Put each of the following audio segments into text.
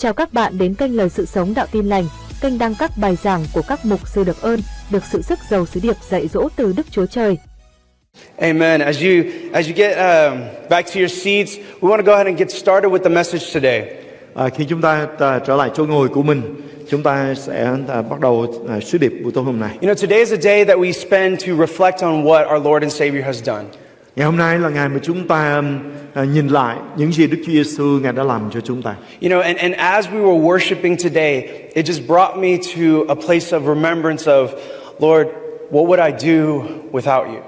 Chào các bạn đến kênh Lời Sự Sống Đạo Tin Lành, kênh đăng các bài giảng của các mục sư được ơn, được sự sức giàu sứ điệp dạy dỗ từ Đức Chúa Trời. Amen. As you as you get um, back to your seats, we want to go ahead and get started with the message today. À, khi chúng ta à, trở lại chỗ ngồi của mình, chúng ta sẽ à, bắt đầu à, sứ điệp buổi tối hôm nay. You know, today is a day that we spend to reflect on what our Lord and Savior has done. Ngày hôm nay là ngày mà chúng ta à, nhìn lại những gì Đức Chúa Giêsu ngài đã làm cho chúng ta. You know, and, and as we were worshiping today, it just brought me to a place of remembrance of, Lord, what would I do without you?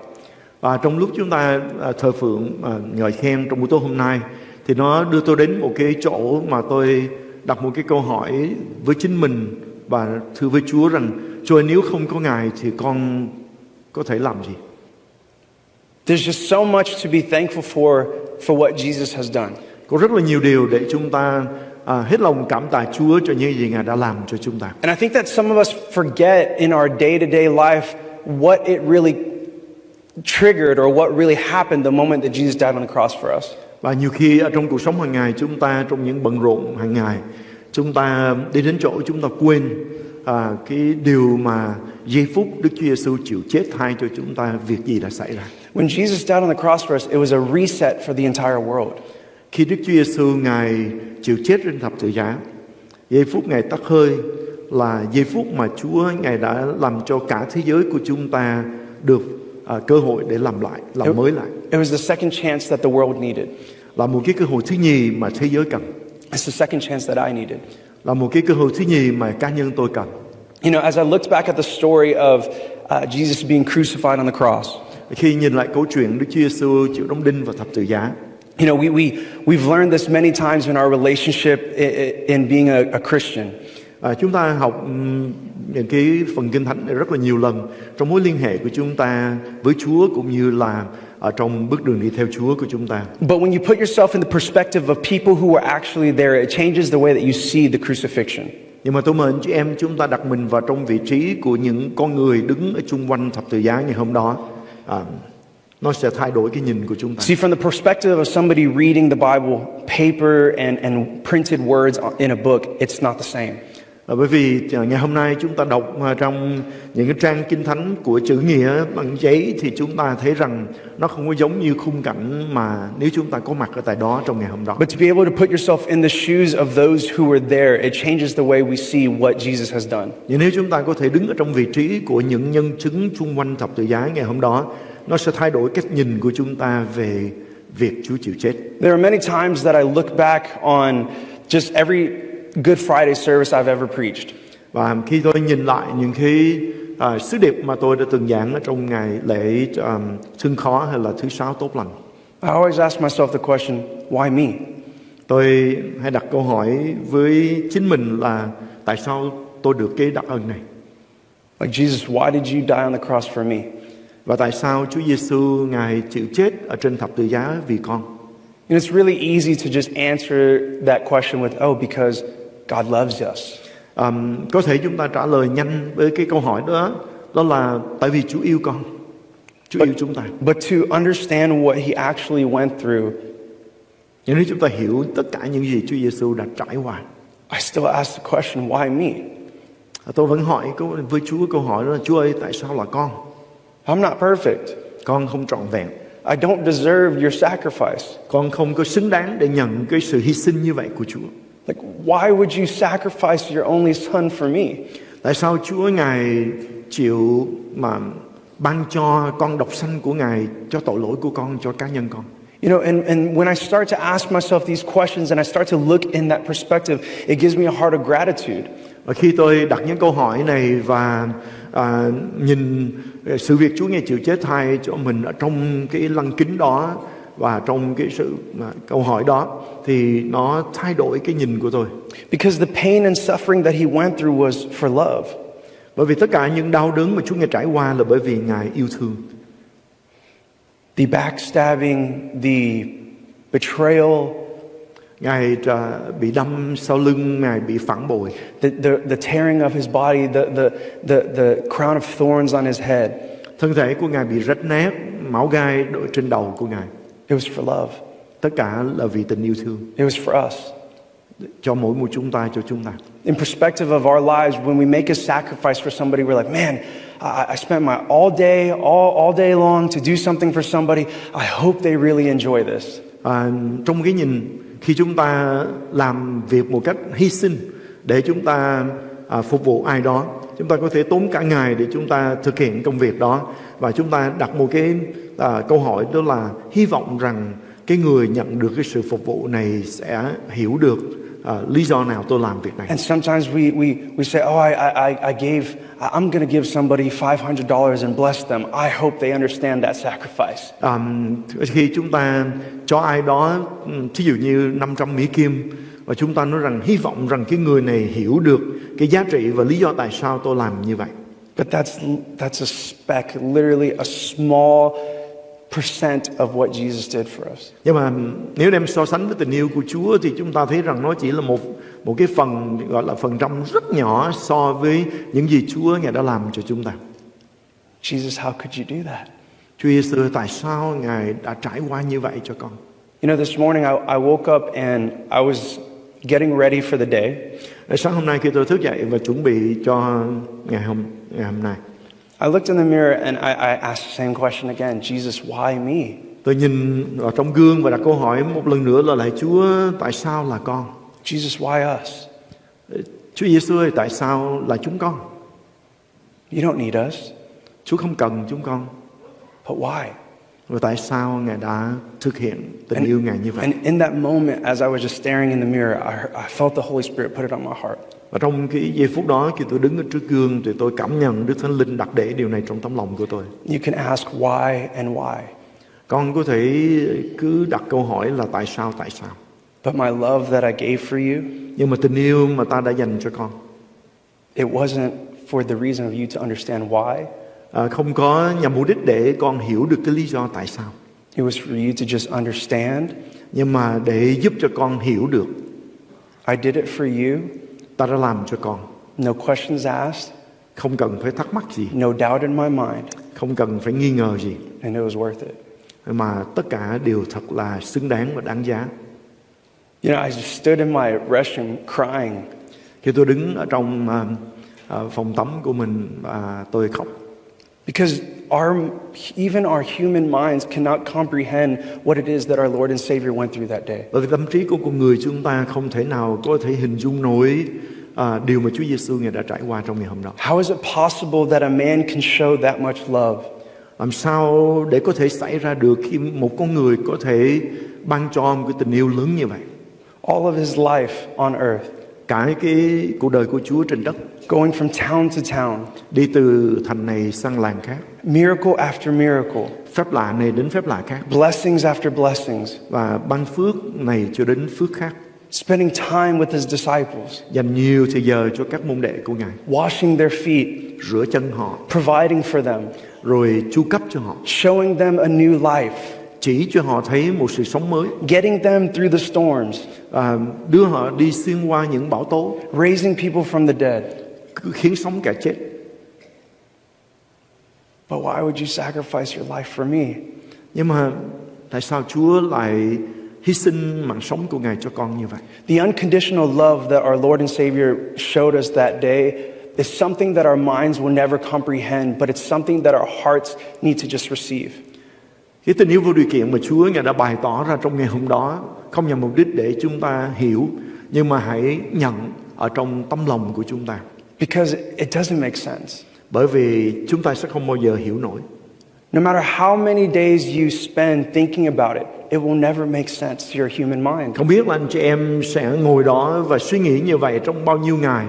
Và trong lúc chúng ta à, thờ phượng à, ngợi khen trong buổi tối hôm nay thì nó đưa tôi đến một cái chỗ mà tôi đặt một cái câu hỏi với chính mình và thưa với Chúa rằng Chúa ơi, nếu không có Ngài thì con có thể làm gì? There's just so much to be thankful for for what Jesus has done. Có rất là nhiều điều để chúng ta à, hết lòng cảm tạ Chúa cho những gì Ngài đã làm cho chúng ta. And I think that some of us forget in our day-to-day life what it really triggered or what really happened the moment that Jesus died on the cross for us. Và nhiều khi ở trong cuộc sống hàng ngày chúng ta trong những bận rộn hàng ngày chúng ta đi đến chỗ chúng ta quên à, cái điều mà giây phút Đức Chúa Giêsu chịu chết thay cho chúng ta việc gì đã xảy ra. When Jesus died on the cross for us, it was a reset for the entire world. Khi Đức Chúa Giêsu ngài chịu chết trên thập tự giá, giây phút ngài tắt hơi là giây phút mà Chúa ngài đã làm cho cả thế giới của chúng ta được à, cơ hội để làm lại, làm mới lại. It was the second chance that the world needed. Là một cái cơ hội thứ nhì mà thế giới cần. It's the second chance that I needed. Là một cái cơ hội thứ nhì mà cá nhân tôi cần. You know, as I looked back at the story of uh, Jesus being crucified on the cross, Khi nhìn lại câu chuyện Đức Chúa Giêsu chịu đóng đinh và thập tự giá, you know, we, we, we've learned this many times in our relationship in, in being a, a Christian. à, chúng ta học những cái phần kinh thánh này rất là nhiều lần trong mối liên hệ của chúng ta với Chúa cũng như là ở trong bước đường đi theo Chúa của chúng ta. But when you put yourself in the perspective of people who were actually there, it changes the way that you see the crucifixion. Nhưng mà tôi mời chị em chúng ta đặt mình vào trong vị trí của những con người đứng ở chung quanh thập tự giá ngày hôm đó. À, nó sẽ thay đổi cái nhìn của chúng ta. See, from the perspective of somebody reading the Bible, paper and, and printed words in a book, it's not the same. À, bởi vì à, ngày hôm nay chúng ta đọc à, trong những cái trang kinh thánh của chữ nghĩa bằng giấy thì chúng ta thấy rằng nó không có giống như khung cảnh mà nếu chúng ta có mặt ở tại đó trong ngày hôm đó. But to be able to put yourself in the shoes of those who were there, it changes the way we see what Jesus has done. Nhưng nếu chúng ta có thể đứng ở trong vị trí của những nhân chứng xung quanh thập tự giá ngày hôm đó, nó sẽ thay đổi cách nhìn của chúng ta về việc Chúa chịu chết. There are many times that I look back on just every Good Friday service I've ever preached. Và khi tôi nhìn lại những cái à, sứ điệp mà tôi đã từng giảng ở trong ngày lễ um, xưng khó hay là thứ sáu tốt lành, I always ask myself the question, why me? tôi hay đặt câu hỏi với chính mình là tại sao tôi được cái đặc ân này Like, Jesus, why did you die on the cross for me? và tại sao Chúa Giêsu ngài chịu chết ở trên thập tự giá vì con. And it's really easy to just answer that question with, oh, because God loves us. Um, có thể chúng ta trả lời nhanh với cái câu hỏi đó đó là tại vì Chúa yêu con, Chúa yêu chúng ta. But to understand what he actually went through, Nhưng nếu chúng ta hiểu tất cả những gì Chúa Giêsu đã trải qua, I still ask the question, why me? tôi vẫn hỏi với Chúa câu hỏi đó là Chúa ơi tại sao là con? I'm not perfect. Con không trọn vẹn, I don't deserve your sacrifice. con không có xứng đáng để nhận cái sự hy sinh như vậy của Chúa. Like, why would you sacrifice your only son for me? Tại sao Chúa ngài chịu mà ban cho con độc sanh của ngài cho tội lỗi của con cho cá nhân con? You know, and, and when I start to ask myself these questions and I start to look in that perspective, it gives me a heart of gratitude. Và khi tôi đặt những câu hỏi này và à, nhìn sự việc Chúa nghe chịu chết thay cho mình ở trong cái lăng kính đó và trong cái sự à, câu hỏi đó thì nó thay đổi cái nhìn của tôi. Because the pain and suffering that he went through was for love. Bởi vì tất cả những đau đớn mà Chúa nghe trải qua là bởi vì Ngài yêu thương. The backstabbing, the betrayal, Ngài à, bị đâm sau lưng, Ngài bị phản bội, the, the, the tearing of his body, the, the, the, the crown of thorns on his head. thân thể của Ngài bị rách nát, máu gai đội trên đầu của Ngài. It was for love. Tất cả là vì tình yêu thương. It was for us. cho mỗi một chúng ta cho chúng ta. In perspective of our lives, when we make a sacrifice for somebody, we're like, man, I, I spent my all day, all, all day long to do something for somebody. I hope they really enjoy this. À, trong cái nhìn khi chúng ta làm việc một cách hy sinh để chúng ta à, phục vụ ai đó chúng ta có thể tốn cả ngày để chúng ta thực hiện công việc đó và chúng ta đặt một cái à, câu hỏi đó là hy vọng rằng cái người nhận được cái sự phục vụ này sẽ hiểu được à, lý do nào tôi làm việc này And sometimes we, we, we say, oh, I, I, I gave, I'm going to give somebody $500 and bless them. I hope they understand that sacrifice. À, khi chúng ta cho ai đó ừ, thí dụ như 500 Mỹ Kim và chúng ta nói rằng hy vọng rằng cái người này hiểu được cái giá trị và lý do tại sao tôi làm như vậy. But that's, that's a speck, literally a small percent of what Jesus did for us. Nhưng mà nếu đem so sánh với tình yêu của Chúa thì chúng ta thấy rằng nó chỉ là một một cái phần gọi là phần trăm rất nhỏ so với những gì Chúa ngài đã làm cho chúng ta. Jesus, how could you do that? Chúa Giêsu tại sao ngài đã trải qua như vậy cho con? You know, this morning I, I woke up and I was getting ready for the day. Sáng hôm nay khi tôi thức dậy và chuẩn bị cho ngày hôm ngày hôm nay, I looked in the mirror and I, I asked the same question again Jesus, why me? tôi nhìn vào trong gương và đặt câu hỏi một lần nữa là lại Chúa tại sao là con? Jesus, why us? Chúa Giêsu ơi tại sao là chúng con? You don't need us, Chúa không cần chúng con. but why? Và tại sao Ngài đã thực hiện tình yêu Ngài như vậy? And in that moment, as I was just staring in the mirror, I, I felt the Holy Spirit put it on my heart. Và trong cái giây phút đó khi tôi đứng ở trước gương thì tôi cảm nhận Đức Thánh Linh đặt để điều này trong tấm lòng của tôi. You can ask why and why, Con có thể cứ đặt câu hỏi là tại sao tại sao. but my love that I gave for you, Nhưng mà tình yêu mà ta đã dành cho con it wasn't for the reason of you to understand why. à, không có nhằm mục đích để con hiểu được cái lý do tại sao. It was for you to just understand Nhưng mà để giúp cho con hiểu được I did it for you, ta đã làm cho con. no questions asked, Không cần phải thắc mắc gì, no doubt in my mind, không cần phải nghi ngờ gì. and it was worth it. Mà tất cả đều thật là xứng đáng và đáng giá. You know, I just stood in my restroom crying Khi tôi đứng ở trong à, phòng tắm của mình và tôi khóc. because our, even our human minds cannot comprehend what it is that our Lord and Savior went through that day. Bởi vì tâm trí của con người chúng ta không thể nào có thể hình dung nổi à, điều mà Chúa Giêsu ngài đã trải qua trong ngày hôm đó. How is it possible that a man can show that much love? Làm sao để có thể xảy ra được khi một con người có thể ban cho một cái tình yêu lớn như vậy? All of his life on earth, Cả cái cuộc đời của Chúa trên đất going from town to town, đi từ thành này sang làng khác, miracle after miracle, phép lạ này đến phép lạ khác. Blessings after blessings, và ban phước này cho đến phước khác, spending time with his disciples, dành nhiều thời giờ cho các môn đệ của Ngài, washing their feet, rửa chân họ, providing for them, rồi chu cấp cho họ, showing them a new life, chỉ cho họ thấy một sự sống mới, getting them through the storms, à, đưa họ đi xuyên qua những bão tố, raising people from the dead. Cứ khiến sống cả chết. But why would you sacrifice your life for me? Nhưng mà tại sao Chúa lại hy sinh mạng sống của Ngài cho con như vậy? The unconditional love that our Lord and Savior showed us that day is something that our minds will never comprehend, but it's something that our hearts need to just receive. Cái tình yêu vô điều kiện mà Chúa Ngài đã bày tỏ ra trong ngày hôm đó không nhằm mục đích để chúng ta hiểu, nhưng mà hãy nhận ở trong tâm lòng của chúng ta. Because it doesn't make sense. Bởi vì chúng ta sẽ không bao giờ hiểu nổi. No matter how many days you spend thinking about it, it will never make sense to your human mind. Không biết là anh chị em sẽ ngồi đó và suy nghĩ như vậy trong bao nhiêu ngày,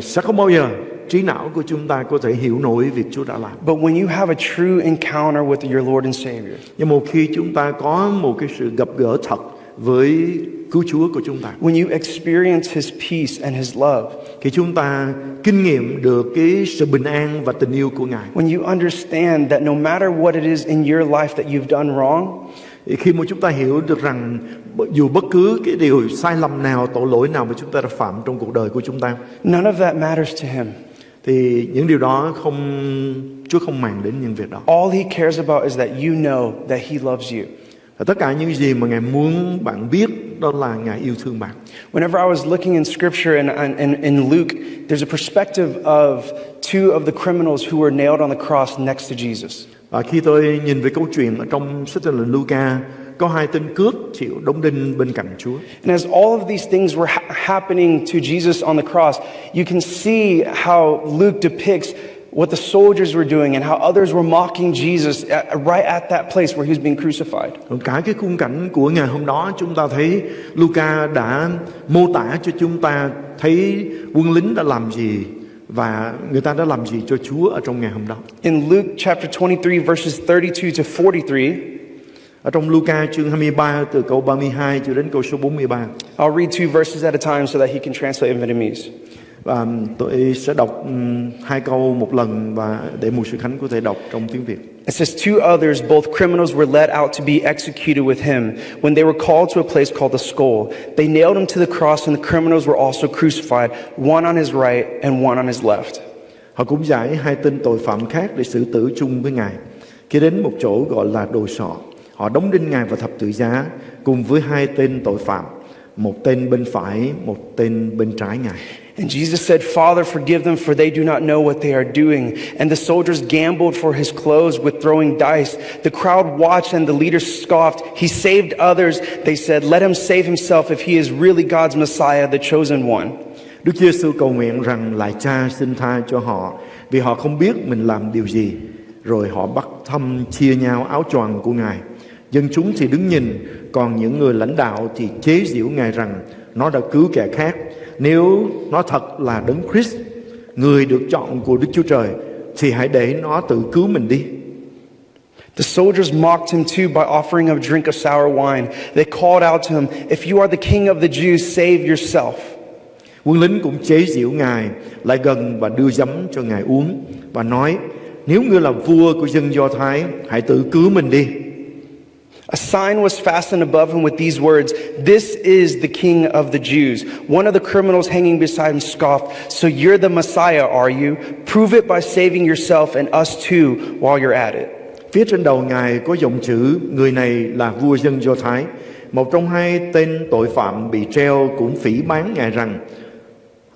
sẽ không bao giờ trí não của chúng ta có thể hiểu nổi việc Chúa đã làm. But when you have a true encounter with your Lord and Savior, Nhưng một khi chúng ta có một cái sự gặp gỡ thật với cứu Chúa của chúng ta, when you experience His peace and His love, khi chúng ta kinh nghiệm được cái sự bình an và tình yêu của Ngài, when you understand that no matter what it is in your life that you've done wrong, khi mà chúng ta hiểu được rằng dù bất cứ cái điều sai lầm nào, tội lỗi nào mà chúng ta đã phạm trong cuộc đời của chúng ta, none of that matters to Him. thì những điều đó không Chúa không màng đến những việc đó. All He cares about is that you know that He loves you. Và tất cả những gì mà Ngài muốn bạn biết đó là Ngài yêu thương bạn. Whenever I was looking in scripture and and- and in Luke, there's a perspective of two of the criminals who were nailed on the cross next to Jesus. Và khi tôi nhìn về câu chuyện ở trong sách tin lành Luca có hai tên cướp chịu đóng đinh bên cạnh Chúa. And as all of these things were ha- happening to Jesus on the cross, you can see how Luke depicts what the soldiers were doing and how others were mocking Jesus at, right at that place where he was being crucified. Cả cái khung cảnh của ngày hôm đó chúng ta thấy Luca đã mô tả cho chúng ta thấy quân lính đã làm gì và người ta đã làm gì cho Chúa ở trong ngày hôm đó. In Luke chapter 23, verses 32 to 43, Ở trong Luca chương 23 từ câu 32 cho đến câu số 43. I'll read two verses at a time so that he can translate in Vietnamese. Và tôi sẽ đọc ừm, hai câu một lần và để mục sư Khánh có thể đọc trong tiếng Việt. It says, Two others, both criminals, were led out to be executed with him. When they were called to a place called the skull, they nailed him to the cross, and the criminals were also crucified, one on his right and one on his left. Họ cũng giải hai tên tội phạm khác để xử tử chung với Ngài. Khi đến một chỗ gọi là đồ sọ, họ đóng đinh Ngài vào thập tự giá cùng với hai tên tội phạm, một tên bên phải, một tên bên trái Ngài. And Jesus said, Father, forgive them, for they do not know what they are doing. And the soldiers gambled for his clothes with throwing dice. The crowd watched, and the leaders scoffed. He saved others. They said, Let him save himself if he is really God's Messiah, the chosen one. Đức Giêsu cầu nguyện rằng lại Cha xin tha cho họ vì họ không biết mình làm điều gì. Rồi họ bắt thăm chia nhau áo choàng của Ngài. Dân chúng thì đứng nhìn, còn những người lãnh đạo thì chế giễu Ngài rằng nó đã cứu kẻ khác. Nếu nó thật là đấng Christ, người được chọn của Đức Chúa Trời, thì hãy để nó tự cứu mình đi. The soldiers mocked him too by offering him a drink of sour wine. They called out to him, If you are the king of the Jews, save yourself. Quân lính cũng chế giễu Ngài, lại gần và đưa giấm cho Ngài uống và nói: Nếu ngươi là vua của dân Do Thái, hãy tự cứu mình đi. A sign was fastened above him with these words This is the king of the Jews. One of the criminals hanging beside him scoffed, So you're the Messiah, are you? Prove it by saving yourself and us too while you're at it. Phía trên đầu Ngài có dòng chữ Người này là vua dân Do Thái Một trong hai tên tội phạm bị treo cũng phỉ bán Ngài rằng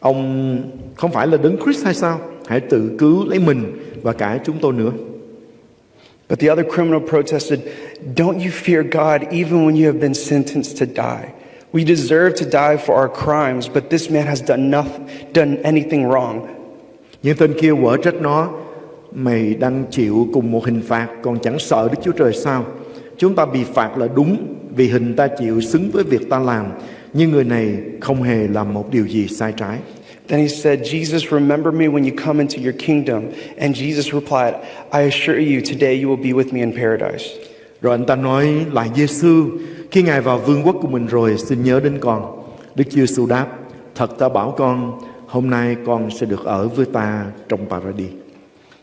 Ông không phải là đấng Christ hay sao Hãy tự cứu lấy mình và cả chúng tôi nữa But the other criminal protested, Don't you fear God even when you have been sentenced to die? We deserve to die for our crimes, but this man has done, nothing, done anything wrong. Nhưng tên kia quở trách nó Mày đang chịu cùng một hình phạt Còn chẳng sợ Đức Chúa Trời sao Chúng ta bị phạt là đúng Vì hình ta chịu xứng với việc ta làm Nhưng người này không hề làm một điều gì sai trái Then he said, Jesus, remember me when you come into your kingdom. And Jesus replied, I assure you, today you will be with me in paradise. Rồi anh ta nói lại Giêsu khi Ngài vào vương quốc của mình rồi xin nhớ đến con. Đức Giêsu đáp, thật ta bảo con, hôm nay con sẽ được ở với ta trong paradis.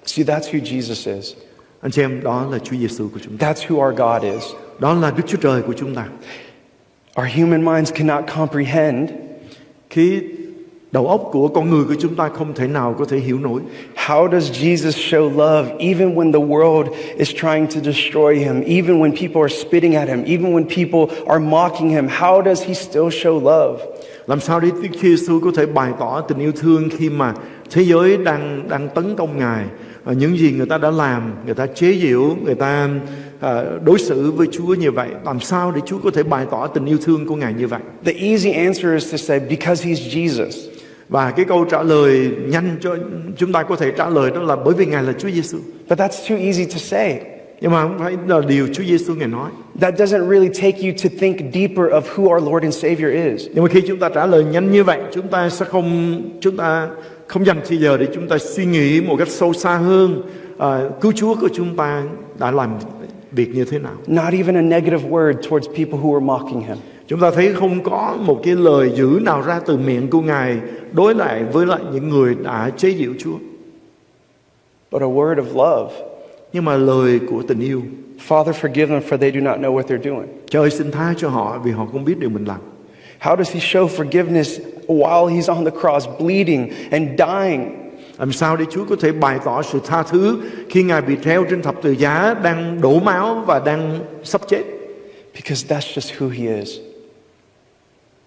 See, that's who Jesus is. Anh chị em, đó là Chúa Giêsu của chúng ta. That's who our God is. Đó là Đức Chúa Trời của chúng ta. Our human minds cannot comprehend Khi đầu óc của con người của chúng ta không thể nào có thể hiểu nổi. how does Jesus show love even when the world is trying to destroy him, even when people are spitting at him, even when people are mocking him. How does he still show love? Làm sao để Đức Chúa Giêsu có thể bày tỏ tình yêu thương khi mà thế giới đang đang tấn công Ngài những gì người ta đã làm, người ta chế giễu, người ta à, đối xử với Chúa như vậy. Làm sao để Chúa có thể bày tỏ tình yêu thương của Ngài như vậy? The easy answer is to say, because he's Jesus. Và cái câu trả lời nhanh cho chúng ta có thể trả lời đó là bởi vì Ngài là Chúa Giêsu. But that's too easy to say. Nhưng mà không phải là điều Chúa Giêsu Ngài nói. That doesn't really take you to think deeper of who our Lord and Savior is. Nhưng mà khi chúng ta trả lời nhanh như vậy, chúng ta sẽ không chúng ta không dành thời giờ để chúng ta suy nghĩ một cách sâu xa hơn à, cứu Chúa của chúng ta đã làm việc như thế nào. Not even a negative word towards people who were mocking him. Chúng ta thấy không có một cái lời dữ nào ra từ miệng của Ngài đối lại với lại những người đã chế giễu Chúa. But a word of love. Nhưng mà lời của tình yêu, Father, forgive them for they do not know what they're doing. trời xin tha cho họ vì họ không biết điều mình làm. How does he show forgiveness while he's on the cross, bleeding and dying? Làm sao để Chúa có thể bày tỏ sự tha thứ khi Ngài bị treo trên thập tự giá đang đổ máu và đang sắp chết? Because that's just who he is.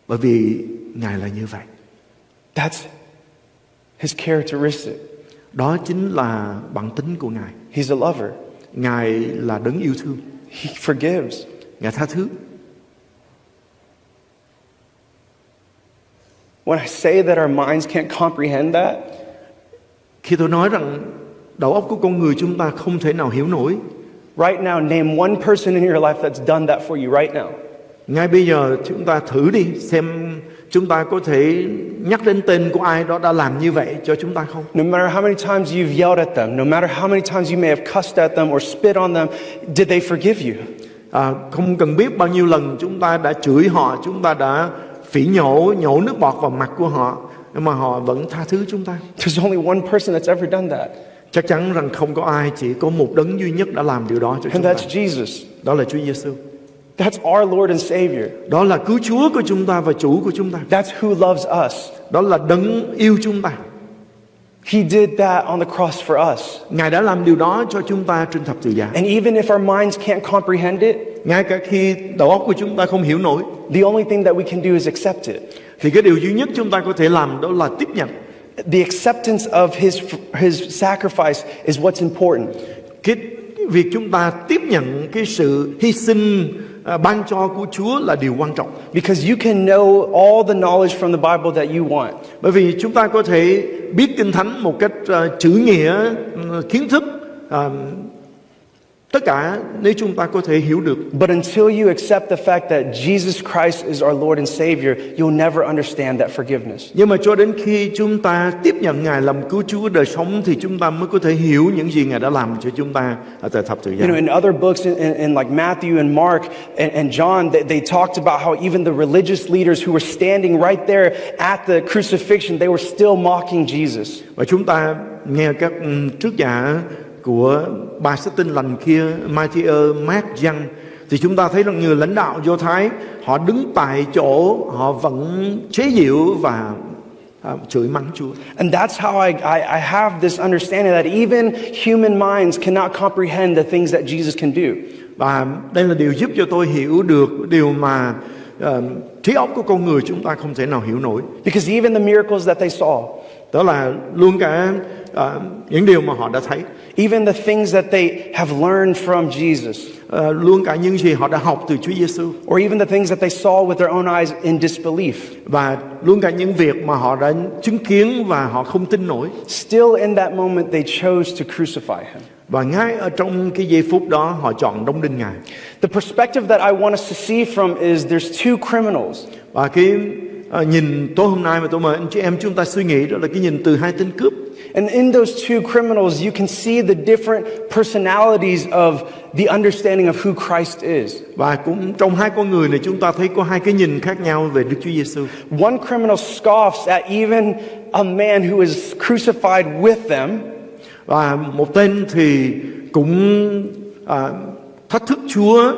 Bởi vì ngài là như vậy That's his characteristic. đó chính là bản tính của ngài He's a lover. ngài là đấng yêu thương He forgives. ngài tha thứ When I say that our minds can't comprehend that, khi tôi nói rằng đầu óc của con người chúng ta không thể nào hiểu nổi right now, name one person in your life that's done that for you right now. Ngay bây giờ chúng ta thử đi xem chúng ta có thể nhắc đến tên của ai đó đã làm như vậy cho chúng ta không? No matter how many times you've yelled at them, no matter how many times you may have cussed at them or spit on them, did they forgive you? à, không cần biết bao nhiêu lần chúng ta đã chửi họ chúng ta đã phỉ nhổ nhổ nước bọt vào mặt của họ nhưng mà họ vẫn tha thứ chúng ta. There's only one person that's ever done that, chắc chắn rằng không có ai chỉ có một đấng duy nhất đã làm điều đó cho and chúng ta. that's Jesus. đó là Chúa Giêsu That's our Lord and Savior. đó là cứu Chúa của chúng ta và chủ của chúng ta That's who loves us. đó là đấng yêu chúng ta He did that on the cross for us. Ngài đã làm điều đó cho chúng ta trên thập tự giá And even if our minds can't comprehend it, ngay cả khi đầu óc của chúng ta không hiểu nổi the only thing that we can do is accept it. thì cái điều duy nhất chúng ta có thể làm đó là tiếp nhận The acceptance of his, his sacrifice is what's important. cái việc chúng ta tiếp nhận cái sự hy sinh à, ban cho của Chúa là điều quan trọng Because you can know all the knowledge from the Bible that you want. bởi vì chúng ta có thể biết kinh thánh một cách à, chữ nghĩa ừ, kiến thức à, tất cả nếu chúng ta có thể hiểu được But until you accept the fact that Jesus Christ is our Lord and Savior, you'll never understand that forgiveness. nhưng mà cho đến khi chúng ta tiếp nhận Ngài làm cứu Chúa đời sống thì chúng ta mới có thể hiểu những gì Ngài đã làm cho chúng ta ở tại thập tự giá You know, in other books, in, in, in like Matthew and Mark and, and John, they, they talked about how even the religious leaders who were standing right there at the crucifixion, they were still mocking Jesus. Và chúng ta nghe các ừ, trước giả của ba sách tin lành kia, Matthew, Mark, Giăng thì chúng ta thấy rằng nhiều lãnh đạo Do Thái họ đứng tại chỗ họ vẫn chế giễu và à, chửi mắng Chúa. And that's how I, I, I have this understanding that even human minds cannot comprehend the things that Jesus can do. Và đây là điều giúp cho tôi hiểu được điều mà ờ, trí óc của con người chúng ta không thể nào hiểu nổi. Because even the miracles that they saw, Đó là luôn cả ờ, những điều mà họ đã thấy, even the things that they have learned from Jesus, ờ, luôn cả những gì họ đã học từ Chúa Giêsu or even the things that they saw with their own eyes in disbelief, và luôn cả những việc mà họ đã chứng kiến và họ không tin nổi. still in that moment they chose to crucify him. Và ngay ở trong cái giây phút đó họ chọn đóng đinh Ngài. The perspective that I want us to see from is there's two criminals. Và cái ờ, nhìn tối hôm nay mà tôi mời anh chị em chúng ta suy nghĩ đó là cái nhìn từ hai tên cướp. And in those two criminals, you can see the different personalities of the understanding of who Christ is. Và cũng trong hai con người này chúng ta thấy có hai cái nhìn khác nhau về Đức Chúa Giêsu. One criminal scoffs at even a man who is crucified with them, Và một tên thì cũng à, thách thức Chúa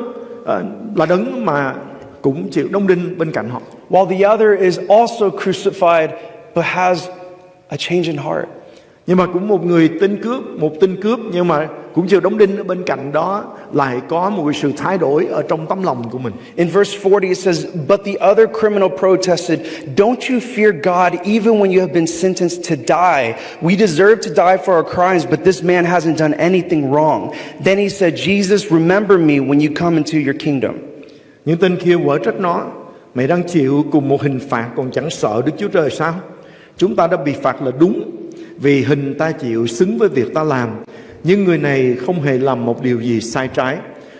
à, là đấng mà cũng chịu đóng đinh bên cạnh họ. while the other is also crucified but has a change in heart. Nhưng mà cũng một người tên cướp, một tên cướp nhưng mà cũng chịu đóng đinh ở bên cạnh đó lại có một sự thay đổi ở trong tấm lòng của mình. In verse 40, it says, But the other criminal protested, Don't you fear God even when you have been sentenced to die? We deserve to die for our crimes, but this man hasn't done anything wrong. Then he said, Jesus, remember me when you come into your kingdom. Những tên kia quở trách nó Mày đang chịu cùng một hình phạt còn chẳng sợ Đức Chúa Trời sao Chúng ta đã bị phạt là đúng Vì hình ta chịu xứng với việc ta làm Nhưng người này không hề làm một điều gì sai trái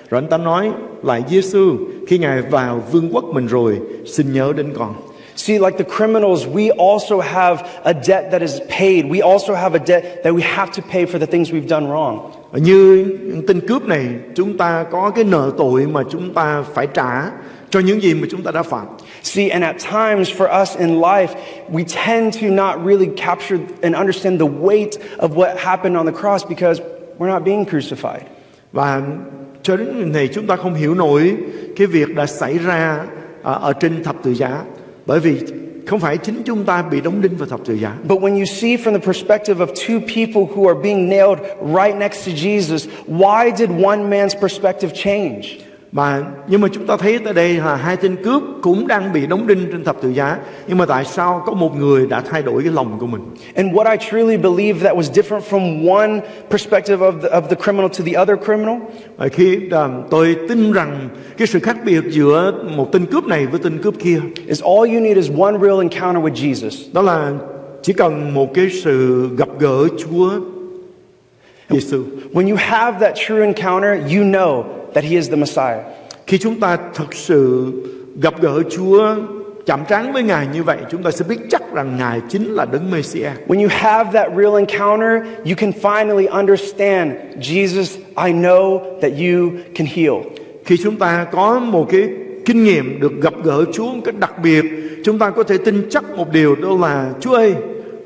Rồi anh ta nói lại Giêsu Khi Ngài vào vương quốc mình rồi Xin nhớ đến con See, like the criminals, we also have a debt that is paid. We also have a debt that we have to pay for the things we've done wrong. Như tên cướp này Chúng ta có cái nợ tội mà chúng ta phải trả Cho những gì mà chúng ta đã phạm See, and at times for us in life, we tend to not really capture and understand the weight of what happened on the cross because we're not being crucified. Và cho đến ngày này chúng ta không hiểu nổi cái việc đã xảy ra à, ở trên thập tự giá bởi vì không phải chính chúng ta bị đóng đinh vào thập tự giá But when you see from the perspective of two people who are being nailed right next to Jesus, why did one man's perspective change? Mà nhưng mà chúng ta thấy tại đây là hai tên cướp cũng đang bị đóng đinh trên thập tự giá. Nhưng mà tại sao có một người đã thay đổi cái lòng của mình? And what I truly believe that was different from one perspective of the, of the criminal to the other criminal Và khi à, tôi tin rằng cái sự khác biệt giữa một tên cướp này với tên cướp kia is all you need is one real encounter with Jesus. đó là chỉ cần một cái sự gặp gỡ Chúa Giêsu. When you have that true encounter, you know that He is the Messiah. Khi chúng ta thật sự gặp gỡ Chúa chạm trán với Ngài như vậy, chúng ta sẽ biết chắc rằng Ngài chính là Đấng Mêsia. When you have that real encounter, you can finally understand Jesus, I know that you can heal. Khi chúng ta có một cái kinh nghiệm được gặp gỡ Chúa một cách đặc biệt, chúng ta có thể tin chắc một điều đó là Chúa ơi,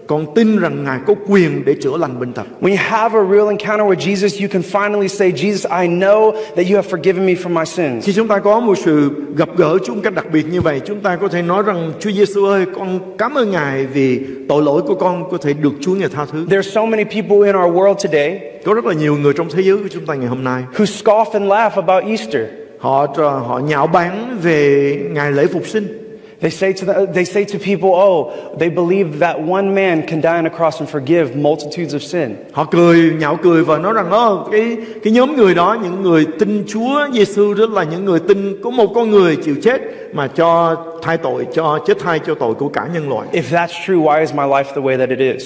con tin rằng Ngài có quyền để chữa lành bệnh tật. When you have a real encounter with Jesus, you can finally say, Jesus, I know that you have forgiven me for my sins. Khi chúng ta có một sự gặp gỡ Chúa một cách đặc biệt như vậy, chúng ta có thể nói rằng Chúa Giêsu ơi, con cảm ơn Ngài vì tội lỗi của con có thể được Chúa Ngài tha thứ. There are so many people in our world today Có rất là nhiều người trong thế giới của chúng ta ngày hôm nay, who scoff and laugh about Easter. họ họ nhạo báng về ngày lễ phục sinh. They say to the, they say to people, oh, they believe that one man can die on a cross and forgive multitudes of sin. Họ cười nhạo cười và nói rằng đó cái cái nhóm người đó những người tin Chúa Giêsu đó là những người tin có một con người chịu chết mà cho thay tội cho chết thay cho tội của cả nhân loại. If that's true, why is my life the way that it is?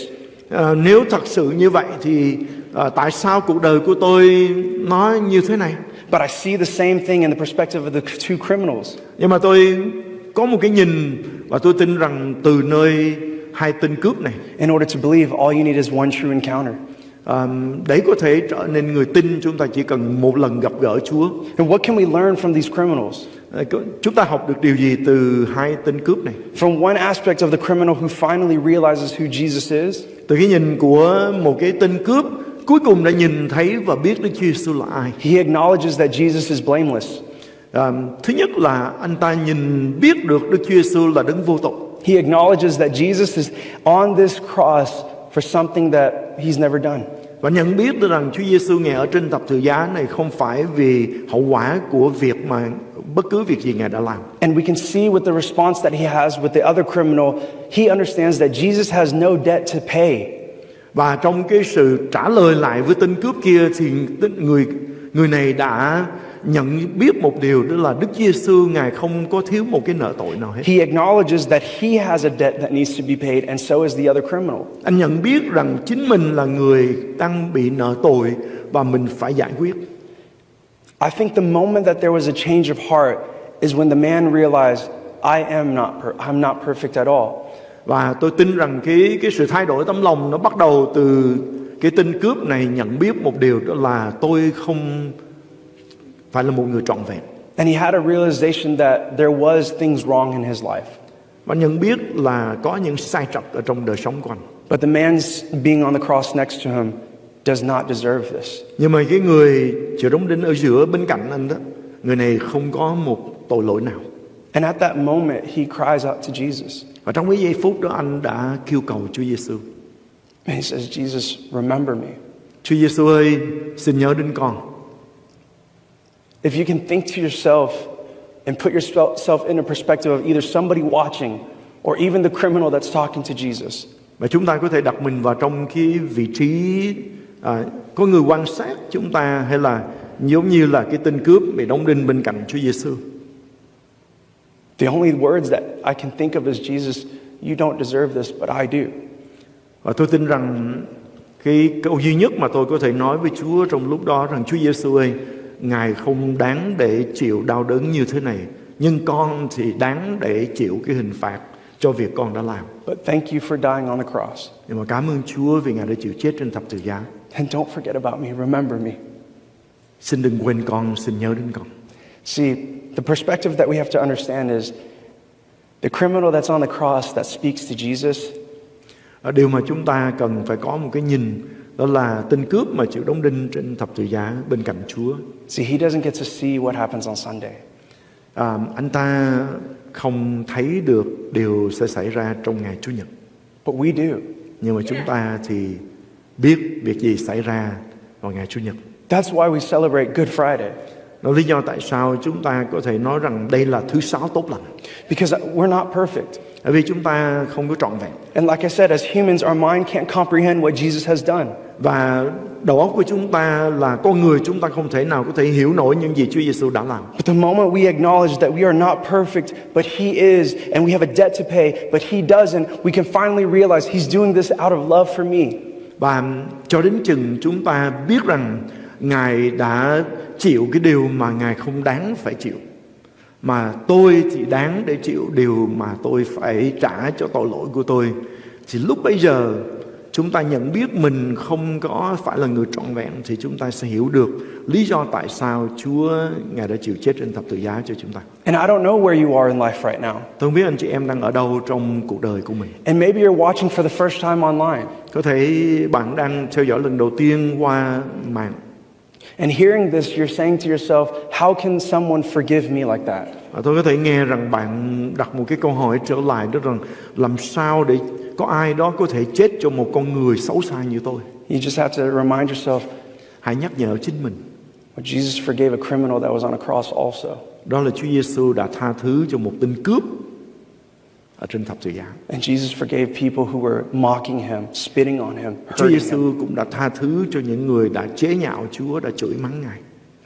À, nếu thật sự như vậy thì à, tại sao cuộc đời của tôi nó như thế này? But I see the same thing in the perspective of the two criminals. Nhưng mà tôi có một cái nhìn và tôi tin rằng từ nơi hai tên cướp này In order to believe, all you need is one true encounter. à, để có thể trở nên người tin chúng ta chỉ cần một lần gặp gỡ Chúa. And what can we learn from these criminals? Có- chúng ta học được điều gì từ hai tên cướp này? From one aspect of the criminal who finally realizes who Jesus is, Từ cái nhìn của một cái tên cướp cuối cùng đã nhìn thấy và biết Đức Chúa Giêsu là ai. he acknowledges that Jesus is blameless. À, thứ nhất là anh ta nhìn biết được Đức Chúa Giêsu là đấng vô tội. He acknowledges that Jesus is on this cross for something that he's never done. Và nhận biết được rằng Chúa Giêsu ngài ở trên thập tự giá này không phải vì hậu quả của việc mà bất cứ việc gì ngài đã làm. And we can see with the response that he has with the other criminal, he understands that Jesus has no debt to pay. Và trong cái sự trả lời lại với tên cướp kia thì người người này đã nhận biết một điều đó là Đức Giêsu ngài không có thiếu một cái nợ tội nào hết. He acknowledges that he has a debt that needs to be paid, and so is the other criminal. Anh nhận biết rằng chính mình là người đang bị nợ tội và mình phải giải quyết. I think the moment that there was a change of heart is when the man realized, I am not, I'm not perfect at all. Và tôi tin rằng cái cái sự thay đổi tấm lòng nó bắt đầu từ cái tên cướp này nhận biết một điều đó là tôi không phải là một người trọn vẹn. And he had a realization that there was things wrong in his life. Và nhận biết là có những sai trật ở trong đời sống của anh. But the man being on the cross next to him does not deserve this. Nhưng mà cái người chịu đóng đinh ở giữa bên cạnh anh đó, người này không có một tội lỗi nào. And at that moment, he cries out to Jesus. Và trong cái giây phút đó anh đã kêu cầu Chúa Giêsu. And he says, Jesus, remember me. Chúa Giêsu ơi, xin nhớ đến con. If you can think to yourself and put yourself in a perspective of either somebody watching or even the criminal that's talking to Jesus, Và chúng ta có thể đặt mình vào trong cái vị trí à, có người quan sát chúng ta hay là giống như là cái tên cướp bị đóng đinh bên cạnh Chúa Giêsu. the only words that I can think of is, Jesus, you don't deserve this, but I do. Và tôi tin rằng cái câu duy nhất mà tôi có thể nói với Chúa trong lúc đó rằng Chúa Giêsu ơi, Ngài không đáng để chịu đau đớn như thế này, nhưng con thì đáng để chịu cái hình phạt cho việc con đã làm. But thank you for dying on the cross. Nhưng mà cảm ơn Chúa vì Ngài đã chịu chết trên thập tự giá. And don't forget about me. Remember me. Xin đừng quên con, xin nhớ đến con. See, the perspective that we have to understand is the criminal that's on the cross that speaks to Jesus, điều mà chúng ta cần phải có một cái nhìn đó là tên cướp mà chịu đóng đinh trên thập tự giá bên cạnh Chúa. see, he doesn't get to see what happens on Sunday. À, anh ta không thấy được điều sẽ xảy ra trong ngày Chủ nhật. But we do. Nhưng mà chúng ta thì biết việc gì xảy ra vào ngày Chủ nhật. That's why we celebrate Good Friday. Đó lý do tại sao chúng ta có thể nói rằng đây là thứ sáu tốt lành. Because we're not perfect. Bởi vì chúng ta không có trọn vẹn. And like I said, as humans, our mind can't comprehend what Jesus has done. Và đầu óc của chúng ta là con người chúng ta không thể nào có thể hiểu nổi những gì Chúa Giêsu đã làm. But the moment we acknowledge that we are not perfect, but He is, and we have a debt to pay, but He doesn't, we can finally realize He's doing this out of love for me. Và cho đến chừng chúng ta biết rằng Ngài đã chịu cái điều mà Ngài không đáng phải chịu. Mà tôi thì đáng để chịu điều mà tôi phải trả cho tội lỗi của tôi. Thì lúc bấy giờ chúng ta nhận biết mình không có phải là người trọn vẹn thì chúng ta sẽ hiểu được lý do tại sao Chúa Ngài đã chịu chết trên thập tự giá cho chúng ta. And I don't know where you are in life right now. Tôi không biết anh chị em đang ở đâu trong cuộc đời của mình. And maybe you're watching for the first time online. Có thể bạn đang theo dõi lần đầu tiên qua mạng And hearing this, you're saying to yourself, how can someone forgive me like that? Tôi có thể nghe rằng bạn đặt một cái câu hỏi trở lại đó rằng làm sao để có ai đó có thể chết cho một con người xấu xa như tôi. You just have to remind yourself, Hãy nhắc nhở chính mình. Jesus forgave a criminal that was on a cross also. Đó là Chúa Giêsu đã tha thứ cho một tên cướp ở trên thập tự giá. And Jesus forgave people who were mocking him, spitting on him, Chúa hurting him. Giêsu cũng đã tha thứ cho những người đã chế nhạo Chúa, đã chửi mắng Ngài.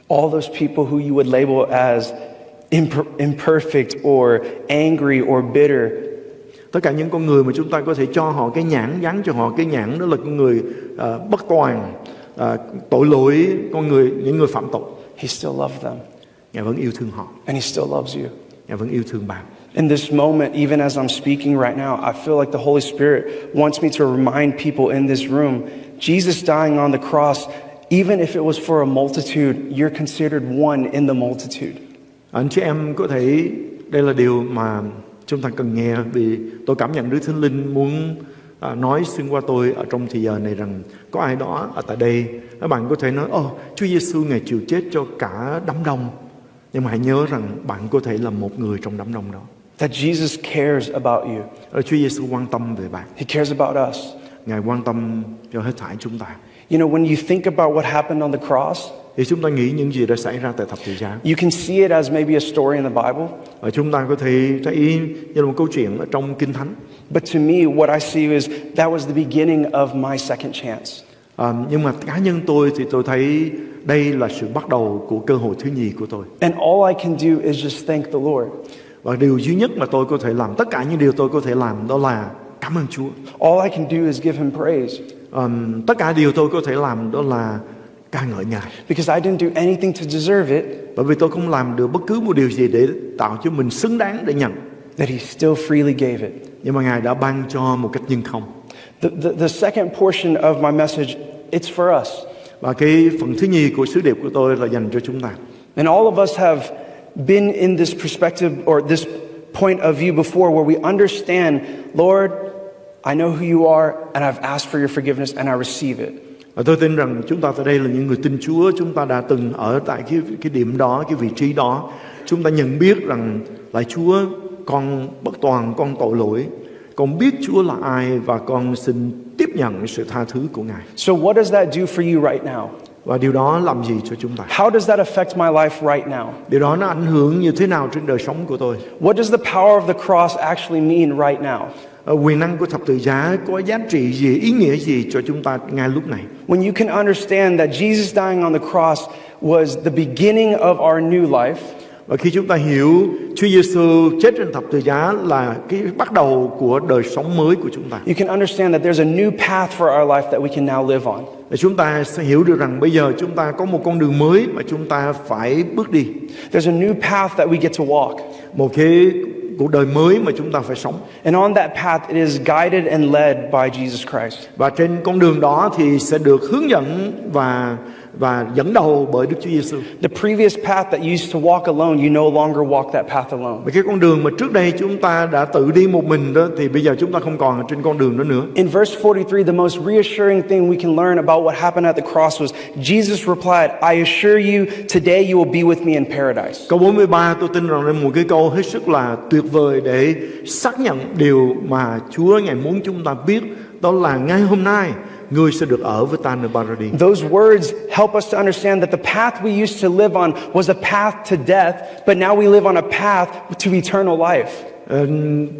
All those people who you would label as imper- imperfect or angry or bitter, Tất cả những con người mà chúng ta có thể cho họ cái nhãn, gắn cho họ cái nhãn đó là con người à, bất toàn, à, tội lỗi, con người những người phạm tội. he still loved them. Ngài vẫn yêu thương họ, And he still loves you. Ngài vẫn yêu thương bạn. In this moment, even as I'm speaking right now, I feel like the Holy Spirit wants me to remind people in this room Jesus dying on the cross, even if it was for a multitude, you're considered one in the multitude. Anh chị em có thể đây là điều mà chúng ta cần nghe vì tôi cảm nhận Đức Thánh Linh muốn à, nói xuyên qua tôi ở trong thời giờ này rằng có ai đó ở tại đây các bạn có thể nói Ồ Chúa Giêsu ngày chịu chết cho cả đám đông. Nhưng mà hãy nhớ rằng bạn có thể là một người trong đám đông đó. That Jesus cares about you, Ở Chúa Giêsu quan tâm về bạn. He cares about us. Ngài quan tâm cho hết thảy chúng ta. You know, when you think about what happened on the cross, thì chúng ta nghĩ những gì đã xảy ra tại thập tự giá you can see it as maybe a story in the Bible. và chúng ta có thể thấy như là một câu chuyện ở trong Kinh Thánh But to me, what I see is that was the beginning of my second chance. À, nhưng mà cá nhân tôi thì tôi thấy đây là sự bắt đầu của cơ hội thứ nhì của tôi And all I can do is just thank the Lord. và điều duy nhất mà tôi có thể làm tất cả những điều tôi có thể làm đó là cảm ơn Chúa All I can do is give Him praise Ờm, tất cả điều tôi có thể làm đó là ca ngợi Ngài because I didn't do anything to deserve it, bởi vì tôi không làm được bất cứ một điều gì để tạo cho mình xứng đáng để nhận that He still freely gave it. nhưng mà Ngài đã ban cho một cách nhân không The, the, the second portion of my message, it's for us. và cái phần thứ nhì của sứ điệp của tôi là dành cho chúng ta And all of us have been in this perspective or this point of view before where we understand, Lord, I know who you are, and I've asked for your forgiveness, and I receive it. Và tôi tin rằng chúng ta tại đây là những người tin Chúa, chúng ta đã từng ở tại cái cái điểm đó, cái vị trí đó. Chúng ta nhận biết rằng là Chúa con bất toàn, con tội lỗi. Con biết Chúa là ai và con xin tiếp nhận sự tha thứ của Ngài. So, what does that do for you right now? Và điều đó làm gì cho chúng ta? How does that affect my life right now? Điều đó nó ảnh hưởng như thế nào trên đời sống của tôi? What does the power of the cross actually mean right now? Ờ, Quyền năng của thập tự giá có giá trị gì, ý nghĩa gì cho chúng ta ngay lúc này? When you can understand that Jesus dying on the cross was the beginning of our new life, Và khi chúng ta hiểu Chúa Giêsu chết trên thập tự giá là cái bắt đầu của đời sống mới của chúng ta. you can understand that there's a new path for our life that we can now live on. Để chúng ta sẽ hiểu được rằng bây giờ chúng ta có một con đường mới mà chúng ta phải bước đi. There's a new path that we get to walk. Một cái cuộc đời mới mà chúng ta phải sống. And on that path, it is guided and led by Jesus Christ. Và trên con đường đó thì sẽ được hướng dẫn và và dẫn đầu bởi Đức Chúa Giêsu. The previous path that you used to walk alone, you no longer walk that path alone. Và cái con đường mà trước đây chúng ta đã tự đi một mình đó thì bây giờ chúng ta không còn trên con đường đó nữa. In verse 43, the most reassuring thing we can learn about what happened at the cross was Jesus replied, I assure you, today you will be with me in paradise. Câu 43 tôi tin rằng là một cái câu hết sức là tuyệt vời để xác nhận điều mà Chúa Ngài muốn chúng ta biết đó là ngay hôm nay ngươi sẽ được ở với ta nơi ba ra đi. Those words help us to understand that the path we used to live on was a path to death, but now we live on a path to eternal life. Ờ,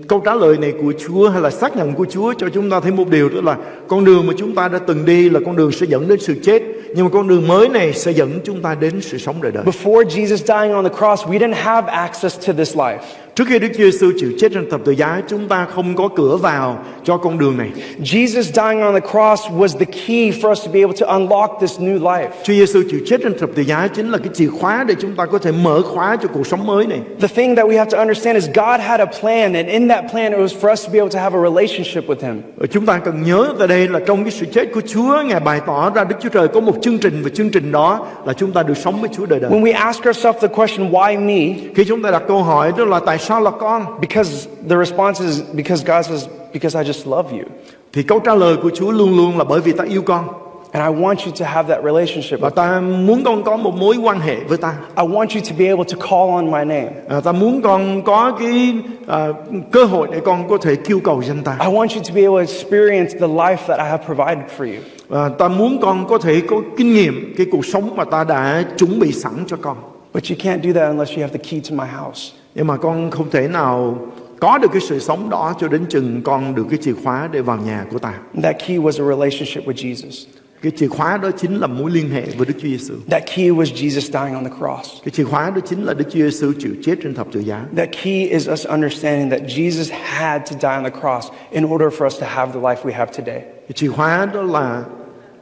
câu trả lời này của Chúa hay là xác nhận của Chúa cho chúng ta thấy một điều đó là con đường mà chúng ta đã từng đi là con đường sẽ dẫn đến sự chết nhưng mà con đường mới này sẽ dẫn chúng ta đến sự sống đời đời. Before Jesus dying on the cross, we didn't have access to this life. Trước khi Đức Giêsu chịu chết trên thập tự giá, chúng ta không có cửa vào cho con đường này. Jesus dying on the cross was the key for us to be able to unlock this new life. Chúa Giêsu chịu chết trên thập tự giá chính là cái chìa khóa để chúng ta có thể mở khóa cho cuộc sống mới này. The thing that we have to understand is God had a plan, and in that plan, it was for us to be able to have a relationship with Him. Chúng ta cần nhớ tại đây là trong cái sự chết của Chúa, Ngài bày tỏ ra Đức Chúa Trời có một chương trình và chương trình đó là chúng ta được sống với Chúa đời đời. When we ask ourselves the question, why me? Khi chúng ta đặt câu hỏi đó là tại là con? Because the response is because God says, because I just love you. Thì câu trả lời của Chúa luôn luôn là bởi vì ta yêu con And I want you to have that relationship. và with ta muốn con có một mối quan hệ với ta. I want you to be able to call on my name. À, ta muốn con có cái à, cơ hội để con có thể kêu cầu danh ta. I want you to be able to experience the life that I have provided for you. À, ta muốn con có thể có kinh nghiệm cái cuộc sống mà ta đã chuẩn bị sẵn cho con. But you can't do that unless you have the key to my house. Nhưng mà con không thể nào có được cái sự sống đó cho đến chừng con được cái chìa khóa để vào nhà của ta. That key was a relationship with Jesus. Cái chìa khóa đó chính là mối liên hệ với Đức Chúa Giêsu. That key was Jesus dying on the cross. Cái chìa khóa đó chính là Đức Chúa Giêsu chịu chết trên thập tự giá. That key is us understanding that Jesus had to die on the cross in order for us to have the life we have today. Cái chìa khóa đó là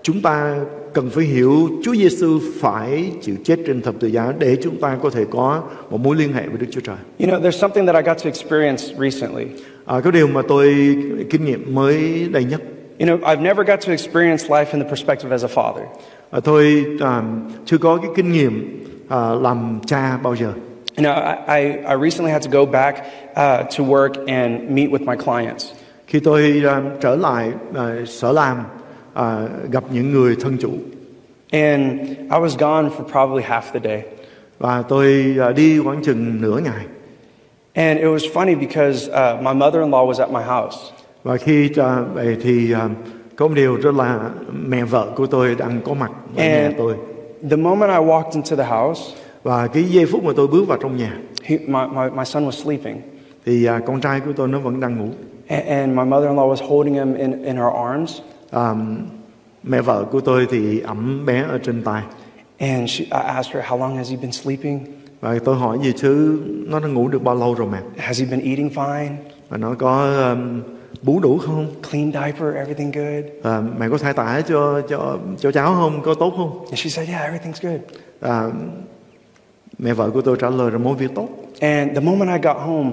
chúng ta cần phải hiểu Chúa Giêsu phải chịu chết trên thập tự giá để chúng ta có thể có một mối liên hệ với Đức Chúa Trời. You know, there's something that I got to experience recently. À, cái điều mà tôi kinh nghiệm mới đây nhất You know, I've never got to experience life in the perspective as a father. à, tôi à, chưa có cái kinh nghiệm à, làm cha bao giờ. You know, I, I, recently had to go back uh, to work and meet with my clients. Khi tôi à, trở lại à, sở làm à, gặp những người thân chủ And I was gone for probably half the day. và tôi à, đi khoảng chừng nửa ngày And it was funny because uh, my mother in law was at my house. và khi à, về thì à, có một điều rất là mẹ vợ của tôi đang có mặt ở nhà And tôi the moment I walked into the house, và cái giây phút mà tôi bước vào trong nhà he, my, my, my son was sleeping. thì à, con trai của tôi nó vẫn đang ngủ And, and my mother in law was holding him in, in her arms. À, mẹ vợ của tôi thì ẩm bé ở trên tay And she, I asked her, How long has he been sleeping? và tôi hỏi gì chứ nó đã ngủ được bao lâu rồi mẹ Has he been eating fine? và nó có um, bú đủ không Clean diaper? Everything good? à, mẹ có thay tả cho cho cho cháu không có tốt không And she said, Yeah, everything's good. à, mẹ vợ của tôi trả lời là mọi việc tốt And the moment I got home,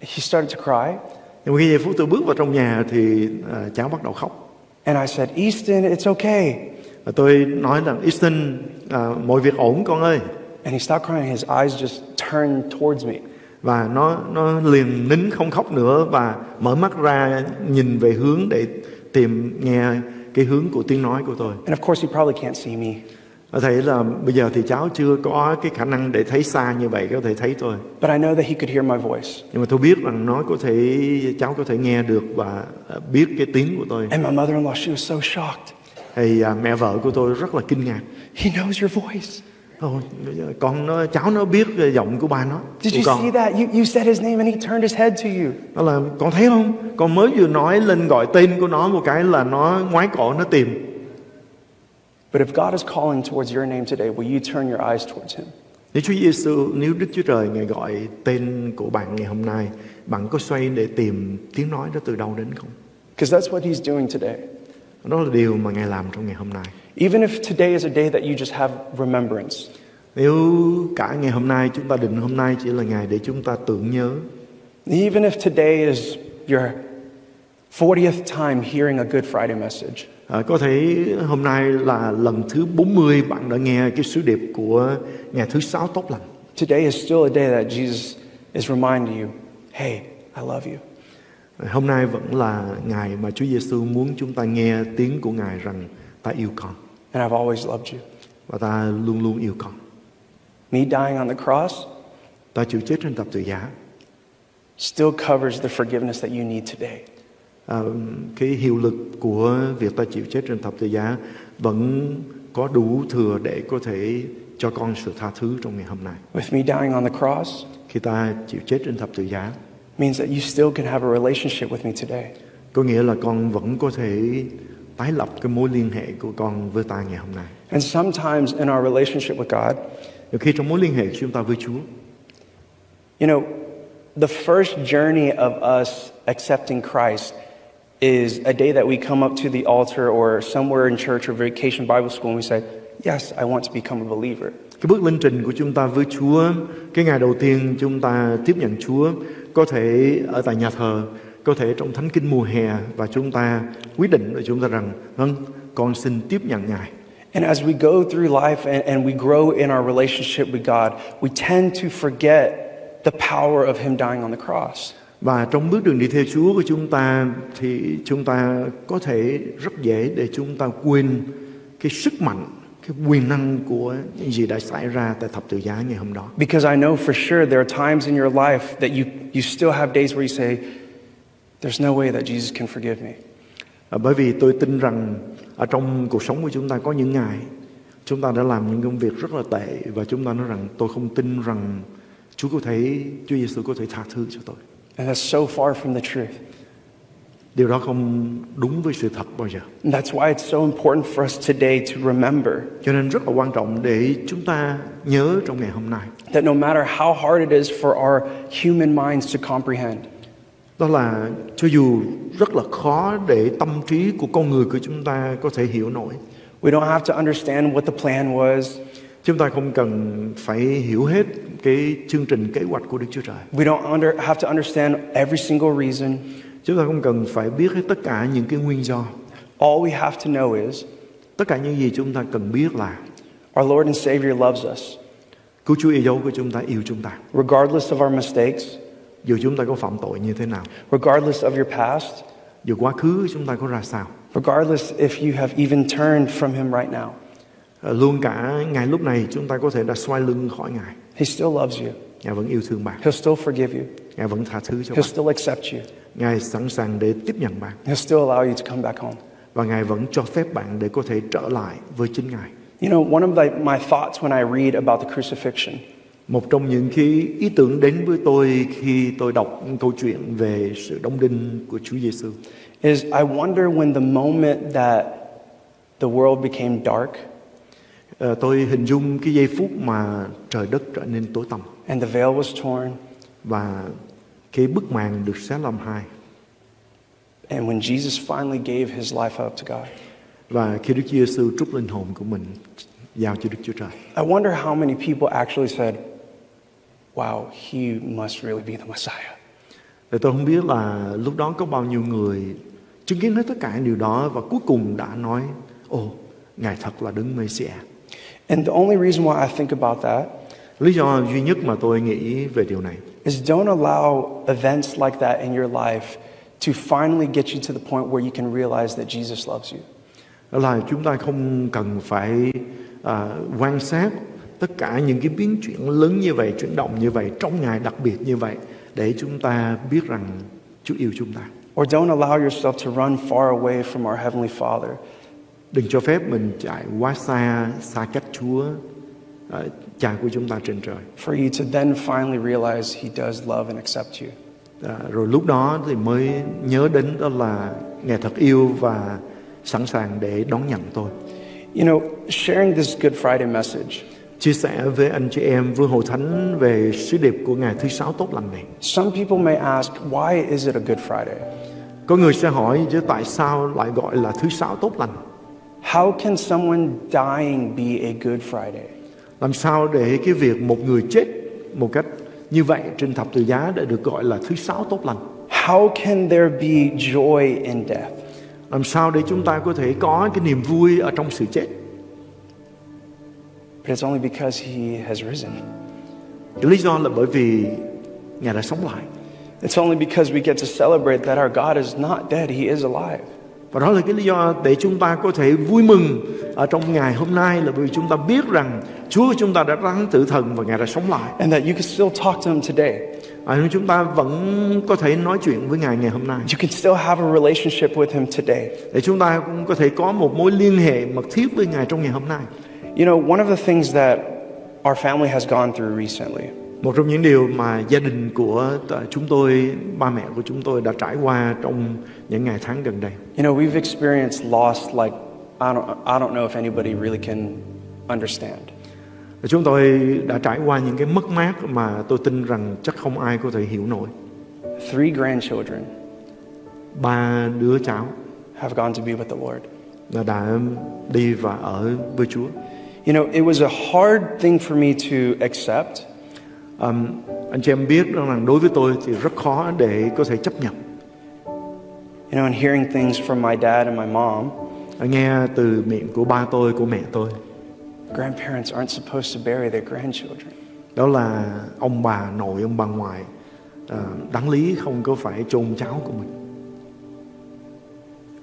he started to cry. Nhưng mà khi giây phút tôi bước vào trong nhà thì à, cháu bắt đầu khóc And I said, Easton, it's okay. và tôi nói rằng Easton à, mọi việc ổn con ơi And he stopped crying. His eyes just turned towards me. và nó nó liền nín không khóc nữa và mở mắt ra nhìn về hướng để tìm nghe cái hướng của tiếng nói của tôi And of course, he probably can't see me. Thể là bây giờ thì cháu chưa có cái khả năng để thấy xa như vậy có thể thấy tôi But I know that he could hear my voice. nhưng mà tôi biết rằng nó có thể cháu có thể nghe được và à, biết cái tiếng của tôi And my mother in law, she was so shocked. thì à, mẹ vợ của tôi rất là kinh ngạc He knows your voice. Ồ, con nó cháu nó biết giọng của ba nó Did you con see that? You, you said his name and he turned his head to you. nó là con thấy không con mới vừa nói lên gọi tên của nó một cái là nó ngoái cổ nó tìm But if God is calling towards your name today, will you turn your eyes towards him? nếu Chúa Giêsu nếu Đức Chúa Trời ngài gọi tên của bạn ngày hôm nay bạn có xoay để tìm tiếng nói đó từ đâu đến không? Because that's what he's doing today. đó là điều mà ngài làm trong ngày hôm nay. Even if today is a day that you just have remembrance, Nếu cả ngày hôm nay chúng ta định hôm nay chỉ là ngày để chúng ta tưởng nhớ. Even if today is your 40th time hearing a Good Friday message, à, Có thể hôm nay là lần thứ 40 bạn đã nghe cái sứ điệp của ngày thứ sáu tốt lành today is still a day that Jesus is reminding you, hey, I love you. Hôm nay vẫn là ngày mà Chúa Giêsu muốn chúng ta nghe tiếng của Ngài rằng ta yêu con And I've always loved you. và ta luôn luôn yêu con. Me dying on the cross Ta chịu chết trên thập tự giá still covers the forgiveness that you need today. À, cái hiệu lực của việc ta chịu chết trên thập tự giá vẫn có đủ thừa để có thể cho con sự tha thứ trong ngày hôm nay. With me dying on the cross Khi ta chịu chết trên thập tự giá, means that you still can have a relationship with me today. có nghĩa là con vẫn có thể tái lập cái mối liên hệ của con với ta ngày hôm nay. And sometimes in our relationship with God, Nhiều khi trong mối liên hệ của chúng ta với Chúa, you know, the first journey of us accepting Christ is a day that we come up to the altar or somewhere in church or vacation Bible school and we say, Yes, I want to become a believer. cái bước lên trình của chúng ta với Chúa, cái ngày đầu tiên chúng ta tiếp nhận Chúa có thể ở tại nhà thờ, có thể trong thánh kinh mùa hè và chúng ta quyết định với chúng ta rằng vâng, con xin tiếp nhận Ngài. And as we go through life and, and we grow in our relationship with God, we tend to forget the power of Him dying on the cross. Và trong bước đường đi theo Chúa của chúng ta thì chúng ta có thể rất dễ để chúng ta quên cái sức mạnh, cái quyền năng của những gì đã xảy ra tại thập tự giá ngày hôm đó. Because I know for sure there are times in your life that you, you still have days where you say, There's no way that Jesus can forgive me. À, bởi vì tôi tin rằng ở trong cuộc sống của chúng ta có những ngày chúng ta đã làm những công việc rất là tệ và chúng ta nói rằng tôi không tin rằng Chúa có thể Chúa Giêsu có thể tha thứ cho tôi. And that's so far from the truth. Điều đó không đúng với sự thật bao giờ. And that's why it's so important for us today to remember Cho nên rất là quan trọng để chúng ta nhớ trong ngày hôm nay that no matter how hard it is for our human minds to comprehend, đó là cho dù rất là khó để tâm trí của con người của chúng ta có thể hiểu nổi. we don't have to understand what the plan was. Chúng ta không cần phải hiểu hết cái chương trình kế hoạch của Đức Chúa Trời. We don't under, have to understand every single reason. Chúng ta không cần phải biết hết tất cả những cái nguyên do. All we have to know is Tất cả những gì chúng ta cần biết là our Lord and Savior loves us. Cứu Chúa yêu của chúng ta yêu chúng ta. Regardless of our mistakes, Dù chúng ta có phạm tội như thế nào, regardless of your past, dù quá khứ chúng ta có ra sao, regardless if you have even turned from Him right now, luôn cả ngày lúc này chúng ta có thể đã xoay lưng khỏi Ngài. He still loves you. Ngài vẫn yêu thương bạn, He'll still forgive you. Ngài vẫn tha thứ cho He'll bạn, still accept you. Ngài sẵn sàng để tiếp nhận bạn He'll still allow you to come back home. và Ngài vẫn cho phép bạn để có thể trở lại với chính Ngài. You know, one of the, my thoughts when I read about the crucifixion Một trong những cái ý tưởng đến với tôi khi tôi đọc câu chuyện về sự đóng đinh của Chúa Giêsu is I wonder when the moment that the world became dark Ờ, tôi hình dung cái giây phút mà trời đất trở nên tối tăm and the veil was torn, và cái bức màn được xé làm hai and when Jesus finally gave his life up to God. và khi Đức Chúa Giêsu trút linh hồn của mình giao cho Đức Chúa Trời. I wonder how many people actually said, Wow, he must really be the Messiah. Thì tôi không biết là lúc đó có bao nhiêu người chứng kiến hết tất cả điều đó và cuối cùng đã nói, ồ, Ngài thật là Đấng Mê-si-a. And the only reason why I think about that Lý do duy nhất mà tôi nghĩ về điều này is don't allow events like that in your life to finally get you to the point where you can realize that Jesus loves you. là chúng ta không cần phải à, quan sát tất cả những cái biến chuyển lớn như vậy, chuyển động như vậy trong ngày đặc biệt như vậy để chúng ta biết rằng Chúa yêu chúng ta. Or don't allow yourself to run far away from our Heavenly Father Đừng cho phép mình chạy quá xa, xa cách Chúa, à, Cha của chúng ta trên trời. for you to then finally realize He does love and accept you. À, rồi lúc đó thì mới nhớ đến đó là Ngài thật yêu và sẵn sàng để đón nhận tôi. You know, sharing this Good Friday message, Chia sẻ với anh chị em với Hội Thánh về sứ điệp của Ngày thứ sáu tốt lành này. some people may ask, why is it a Good Friday? Có người sẽ hỏi chứ tại sao lại gọi là thứ sáu tốt lành? How can someone dying be a Good Friday? Làm sao để cái việc một người chết một cách như vậy trên thập tự giá để được gọi là thứ sáu tốt lành? How can there be joy in death? Làm sao để chúng ta có thể có cái niềm vui ở trong sự chết? But it's only because He has risen. Cái lý do là bởi vì Ngài đã sống lại. It's only because we get to celebrate that our God is not dead, He is alive. Và đó là cái lý do để chúng ta có thể vui mừng ở trong ngày hôm nay là vì chúng ta biết rằng Chúa của chúng ta đã rắn tử thần và Ngài đã sống lại. And that you can still talk to Him today. à, chúng ta vẫn có thể nói chuyện với Ngài ngày hôm nay You can still have a relationship with Him today. để chúng ta cũng có thể có một mối liên hệ mật thiết với Ngài trong ngày hôm nay. You know, one of the things that our family has gone through recently Một trong những điều mà gia đình của chúng tôi, ba mẹ của chúng tôi đã trải qua trong những ngày tháng gần đây. You know, we've experienced loss like I don't, I don't know if anybody really can understand. Chúng tôi đã trải qua những cái mất mát mà tôi tin rằng chắc không ai có thể hiểu nổi. Three grandchildren Ba đứa cháu have gone to be with the Lord. đã đi và ở với Chúa. You know, it was a hard thing for me to accept, Um, anh chị em biết rằng đối với tôi thì rất khó để có thể chấp nhận. you know, and hearing things from my dad and my mom. Nghe từ miệng của ba tôi, của mẹ tôi. Grandparents aren't supposed to bury their grandchildren. Đó là ông bà nội, ông bà ngoại à, đáng lý không có phải chôn cháu của mình.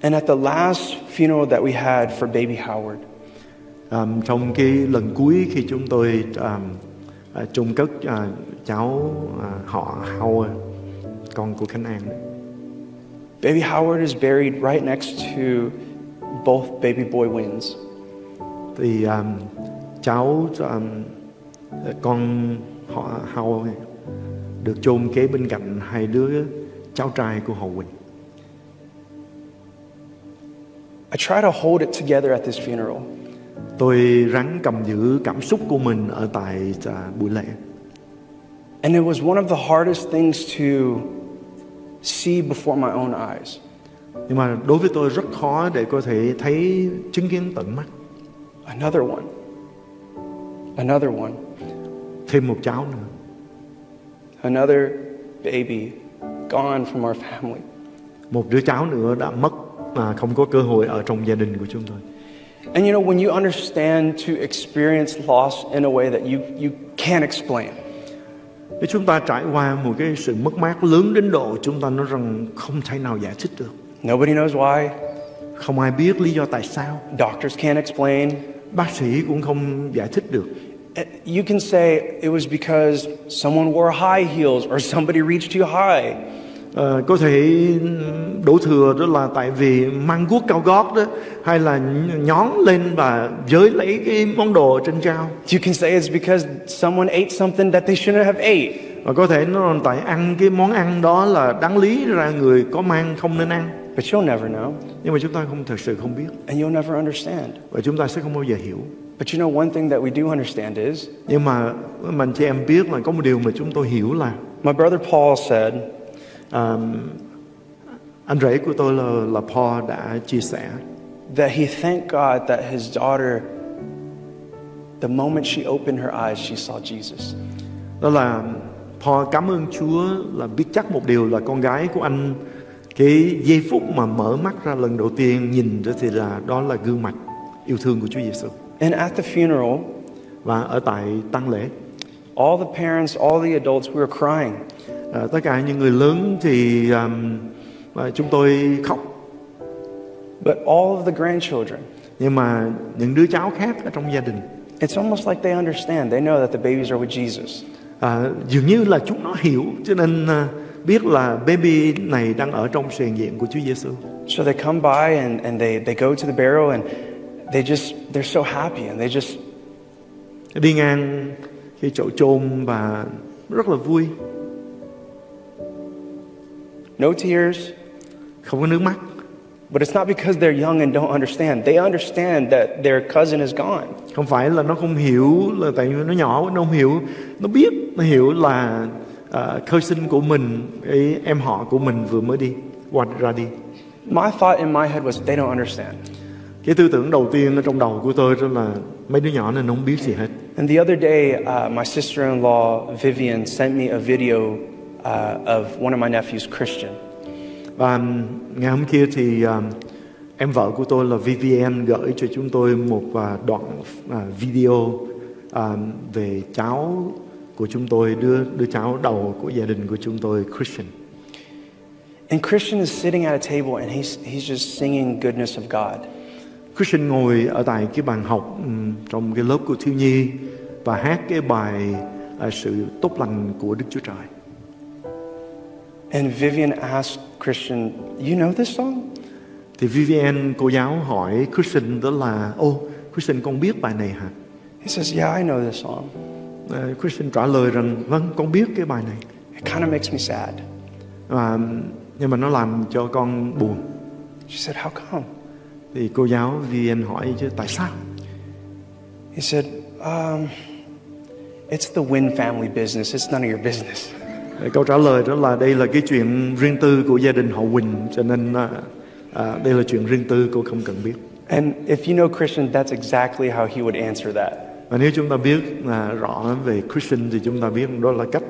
And at the last funeral that we had for baby Howard, Um, trong cái lần cuối khi chúng tôi um, à, cất à, cháu à, họ Howard, con của Khánh An, baby Howard is buried right next to both baby boy wins. thì um, cháu um, con họ Howard được chôn kế bên cạnh hai đứa cháu trai của họ Quỳnh. I try to hold it together at this funeral. Tôi ráng cầm giữ cảm xúc của mình ở tại à, buổi lễ. And it was one of the hardest things to see before my own eyes. Nhưng mà đối với tôi rất khó để có thể thấy chứng kiến tận mắt Another one. Another one. thêm một cháu nữa. Another baby gone from our family. Một đứa cháu nữa đã mất mà không có cơ hội ở trong gia đình của chúng tôi. And you know, when you understand to experience loss in a way that you, you can't explain, Nếu chúng ta trải qua một cái sự mất mát lớn đến độ chúng ta nói rằng không thể nào giải thích được. nobody knows why, Không ai biết lý do tại sao. doctors can't explain. Bác sĩ cũng không giải thích được. Eh, You can say it was because someone wore high heels or somebody reached too high. Ờ, có thể đổ thừa đó là tại vì mang guốc cao gót đó hay là nhón lên và giới lấy cái món đồ trên cao You can say it's because someone ate something that they shouldn't have ate. và có thể nó là tại ăn cái món ăn đó là đáng lý ra người có mang không nên ăn. But you'll never know, nhưng mà chúng ta không thật sự không biết. And you'll never understand. và chúng ta sẽ không bao giờ hiểu. But you know, one thing that we do understand is nhưng mà mình chị em biết là có một điều mà chúng tôi hiểu là my brother Paul said, à, anh rể của tôi là là Paul đã chia sẻ that he thanked God that his daughter, the moment she opened her eyes, she saw Jesus. đó là Paul cảm ơn Chúa là biết chắc một điều là con gái của anh cái giây phút mà mở mắt ra lần đầu tiên nhìn đó thì là đó là gương mặt yêu thương của Chúa Giêsu And at the funeral, và ở tại tang lễ all the parents, all the adults, we were crying. À, tất cả những người lớn thì um, à, chúng tôi khóc. But all of the grandchildren, nhưng mà những đứa cháu khác ở trong gia đình. It's almost like they understand. They know that the babies are with Jesus. à, dường như là chúng nó hiểu cho nên à, biết là baby này đang ở trong sự diện của Chúa Giêsu So they come by and, and they, they go to the burial and they just, they're so happy and they just, đi ngang cái chỗ chôn và rất là vui no tears. không có nước mắt But it's not because they're young and don't understand. They understand that their cousin is gone. không phải là nó không hiểu là tại vì nó nhỏ nó không hiểu nó biết nó hiểu là à, khơi sinh của mình cái em họ của mình vừa mới đi qua ra đi My thought in my head was they don't understand. cái tư tưởng đầu tiên ở trong đầu của tôi đó là mấy đứa nhỏ này nó không biết gì hết And the other day, uh, my sister-in-law Vivian sent me a video uh, of one of my nephews, Christian. và um, ngày hôm kia thì um, em vợ của tôi là VVN gửi cho chúng tôi một à, đoạn à, video à, về cháu của chúng tôi đứa đứa cháu đầu của gia đình của chúng tôi Christian And Christian is sitting at a table and he's, he's just singing goodness of God. Christian ngồi ở tại cái bàn học ừm, trong cái lớp của thiếu nhi và hát cái bài à, sự tốt lành của Đức Chúa Trời. And Vivian asked Christian, You know this song? Thì Vivian cô giáo hỏi Christian đó là ô Christian con biết bài này hả? He says, Yeah, I know this song. Ờ, Christian trả lời rằng vâng con biết cái bài này. It kind of makes me sad. Và, nhưng mà nó làm cho con buồn. She said, How come? Thì cô giáo Vivian hỏi chứ tại sao? He said, um, It's the Wynn family business. It's none of your business. Câu trả lời đó là đây là cái chuyện riêng tư của gia đình họ Quỳnh cho nên à, à, đây là chuyện riêng tư cô không cần biết. And if you know Christian, that's exactly how he would answer that. Và nếu chúng ta biết là rõ về Christian thì chúng ta biết đó là cách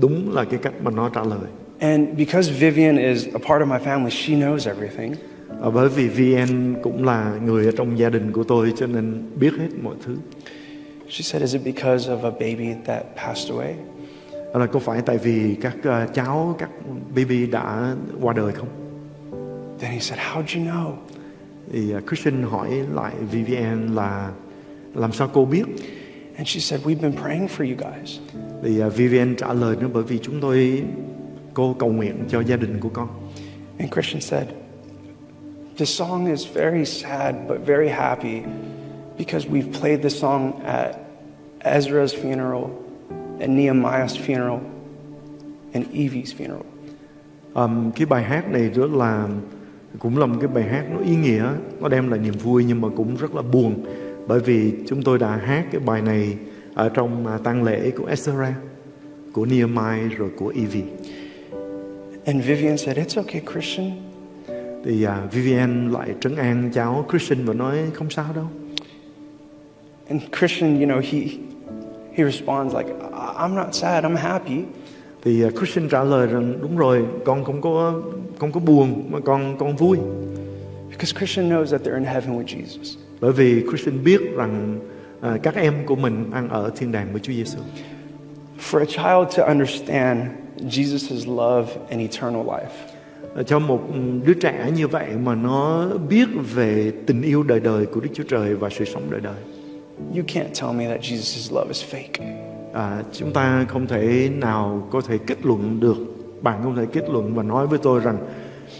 đúng là cái cách mà nó trả lời. And because Vivian is a part of my family, she knows everything. À, bởi vì VN cũng là người ở trong gia đình của tôi cho nên biết hết mọi thứ. She said, Is it because of a baby that passed away? Đó là có phải tại vì các à, cháu, các baby đã qua đời không? Then he said, How'd you know? Thì à, Christian hỏi lại VVN là làm sao cô biết? And she said, We've been praying for you guys. Thì à, VVN trả lời nữa bởi vì chúng tôi cô cầu nguyện cho gia đình của con. And Christian said, This song is very sad but very happy because we've played this song at Ezra's funeral, and Nehemiah's funeral, and Evie's funeral. Um, cái bài hát này rất là cũng là một cái bài hát nó ý nghĩa, nó đem lại niềm vui nhưng mà cũng rất là buồn bởi vì chúng tôi đã hát cái bài này ở trong à, tang lễ của Ezra, của Nehemiah rồi của Evie. And Vivian said, It's okay, Christian. Thì à, Vivian lại trấn an cháu Christian và nói không sao đâu. And Christian, you know, he, he responds like, "I- I'm not sad, I'm happy. Thì à, Christian trả lời rằng đúng rồi, con không có không có buồn mà con con vui. Because Christian knows that they're in heaven with Jesus. Bởi vì Christian biết rằng à, các em của mình ăn ở thiên đàng với Chúa Giêsu. For a child to understand Jesus' love and eternal life, À, Cho một đứa trẻ như vậy mà nó biết về tình yêu đời đời của Đức Chúa Trời và sự sống đời đời. You can't tell me that Jesus' love is fake. À, chúng ta không thể nào có thể kết luận được, bạn không thể kết luận và nói với tôi rằng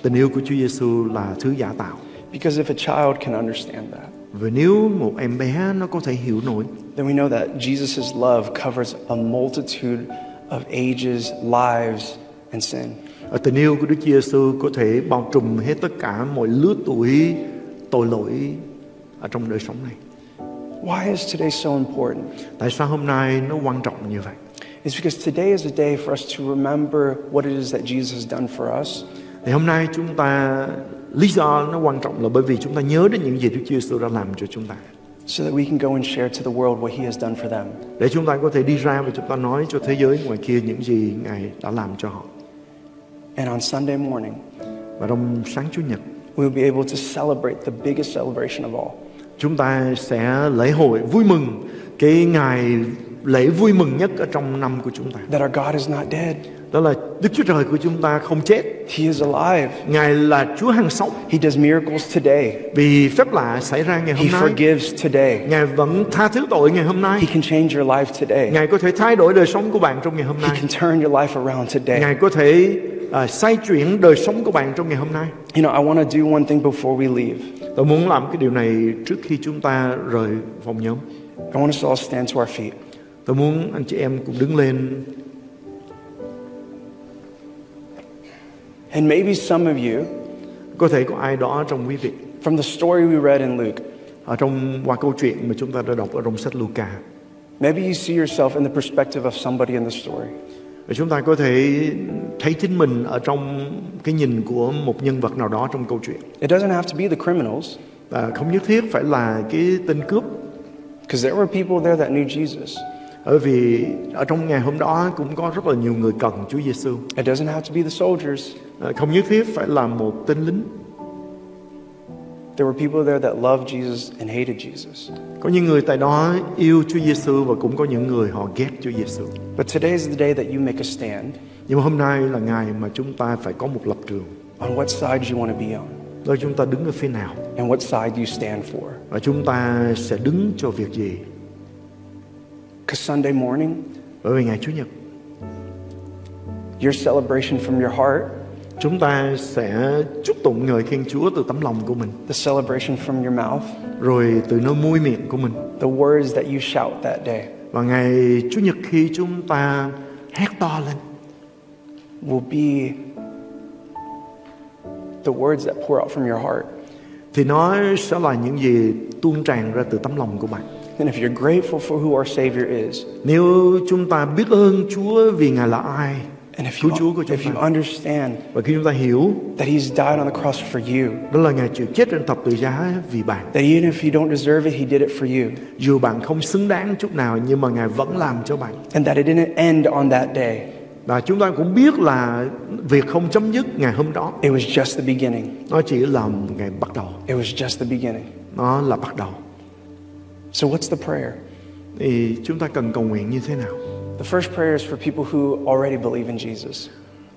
tình yêu của Chúa Giêsu là thứ giả tạo. Because if a child can understand that, Và nếu một em bé nó có thể hiểu nổi then we know that Jesus' love covers a multitude of ages, lives, and sin. Ở tình yêu của Đức Chúa Giêsu có thể bao trùm hết tất cả mọi lứa tuổi tội lỗi ở trong đời sống này. Why is today so important? Tại sao hôm nay nó quan trọng như vậy? It's because today is a day for us to remember what it is that Jesus has done for us, Thì hôm nay chúng ta lý do nó quan trọng là bởi vì chúng ta nhớ đến những gì Đức Chúa Giêsu đã làm cho chúng ta. so that we can go and share to the world what He has done for them. Để chúng ta có thể đi ra và chúng ta nói cho thế giới ngoài kia những gì Ngài đã làm cho họ. And on Sunday morning, Và trong sáng Chủ nhật we will be able to celebrate the biggest celebration of all. Chúng ta sẽ lễ hội vui mừng cái ngày lễ vui mừng nhất ở trong năm của chúng ta. That our God is not dead, Đó là Đức Chúa Trời của chúng ta không chết. He is alive. Ngài là Chúa hằng sống. He does miracles today, Vì phép lạ xảy ra ngày hôm He nay, forgives today, Ngài vẫn tha thứ tội ngày hôm nay. He can change your life today, Ngài có thể thay đổi đời sống của bạn trong ngày hôm He nay. can turn your life around today. Ngài có thể à, xoay chuyển đời sống của bạn trong ngày hôm nay. You know, I want to do one thing before we leave. Tôi muốn làm cái điều này trước khi chúng ta rời phòng nhóm. I want us to all stand to our feet. Tôi muốn anh chị em cùng đứng lên And maybe some of you, Có thể có ai đó trong quý vị from the story we read in Luke, ở trong qua câu chuyện mà chúng ta đã đọc ở trong sách Luca maybe you see yourself in the perspective of somebody in the story. Và chúng ta có thể thấy chính mình ở trong cái nhìn của một nhân vật nào đó trong câu chuyện. It doesn't have to be the criminals, và không nhất thiết phải là cái tên cướp. Because there were people there that knew Jesus. bởi vì ở trong ngày hôm đó cũng có rất là nhiều người cần Chúa Giêsu It doesn't have to be the soldiers. À, không nhất thiết phải là một tên lính There were people there that loved Jesus and hated Jesus. có những người tại đó yêu Chúa Giêsu và cũng có những người họ ghét Chúa Giêsu But today is the day that you make a stand nhưng hôm nay là ngày mà chúng ta phải có một lập trường. on what side you want to be on đó chúng ta đứng ở phía nào? and what side you stand for. và chúng ta sẽ đứng cho việc gì? Because Sunday morning, bởi vì ngày Chủ nhật. your celebration from your heart, Chúng ta sẽ chúc tụng ngợi khen Chúa từ tấm lòng của mình, the celebration from your mouth, rồi từ nơi môi miệng của mình. the words that you shout that day Và ngày Chủ nhật khi chúng ta hét to lên, will be the words that pour out from your heart. thì nó sẽ là những gì tuôn tràn ra từ tấm lòng của bạn. And if you're grateful for who our Savior is, Nếu chúng ta biết ơn Chúa vì Ngài là ai, and if you, Chúa của chúng if you ta, understand và khi chúng ta hiểu that He's died on the cross for you, đó là Ngài chịu chết trên thập tự giá vì bạn. that even if you don't deserve it, He did it for you, Dù bạn không xứng đáng chút nào nhưng mà Ngài vẫn làm cho bạn. and that it didn't end on that day, Và chúng ta cũng biết là việc không chấm dứt ngày hôm đó, it was just the beginning. nó chỉ là ngày bắt đầu. It was just the beginning. Nó là bắt đầu. So, what's the prayer? Thì chúng ta cần cầu nguyện như thế nào? The first prayer is for people who already believe in Jesus.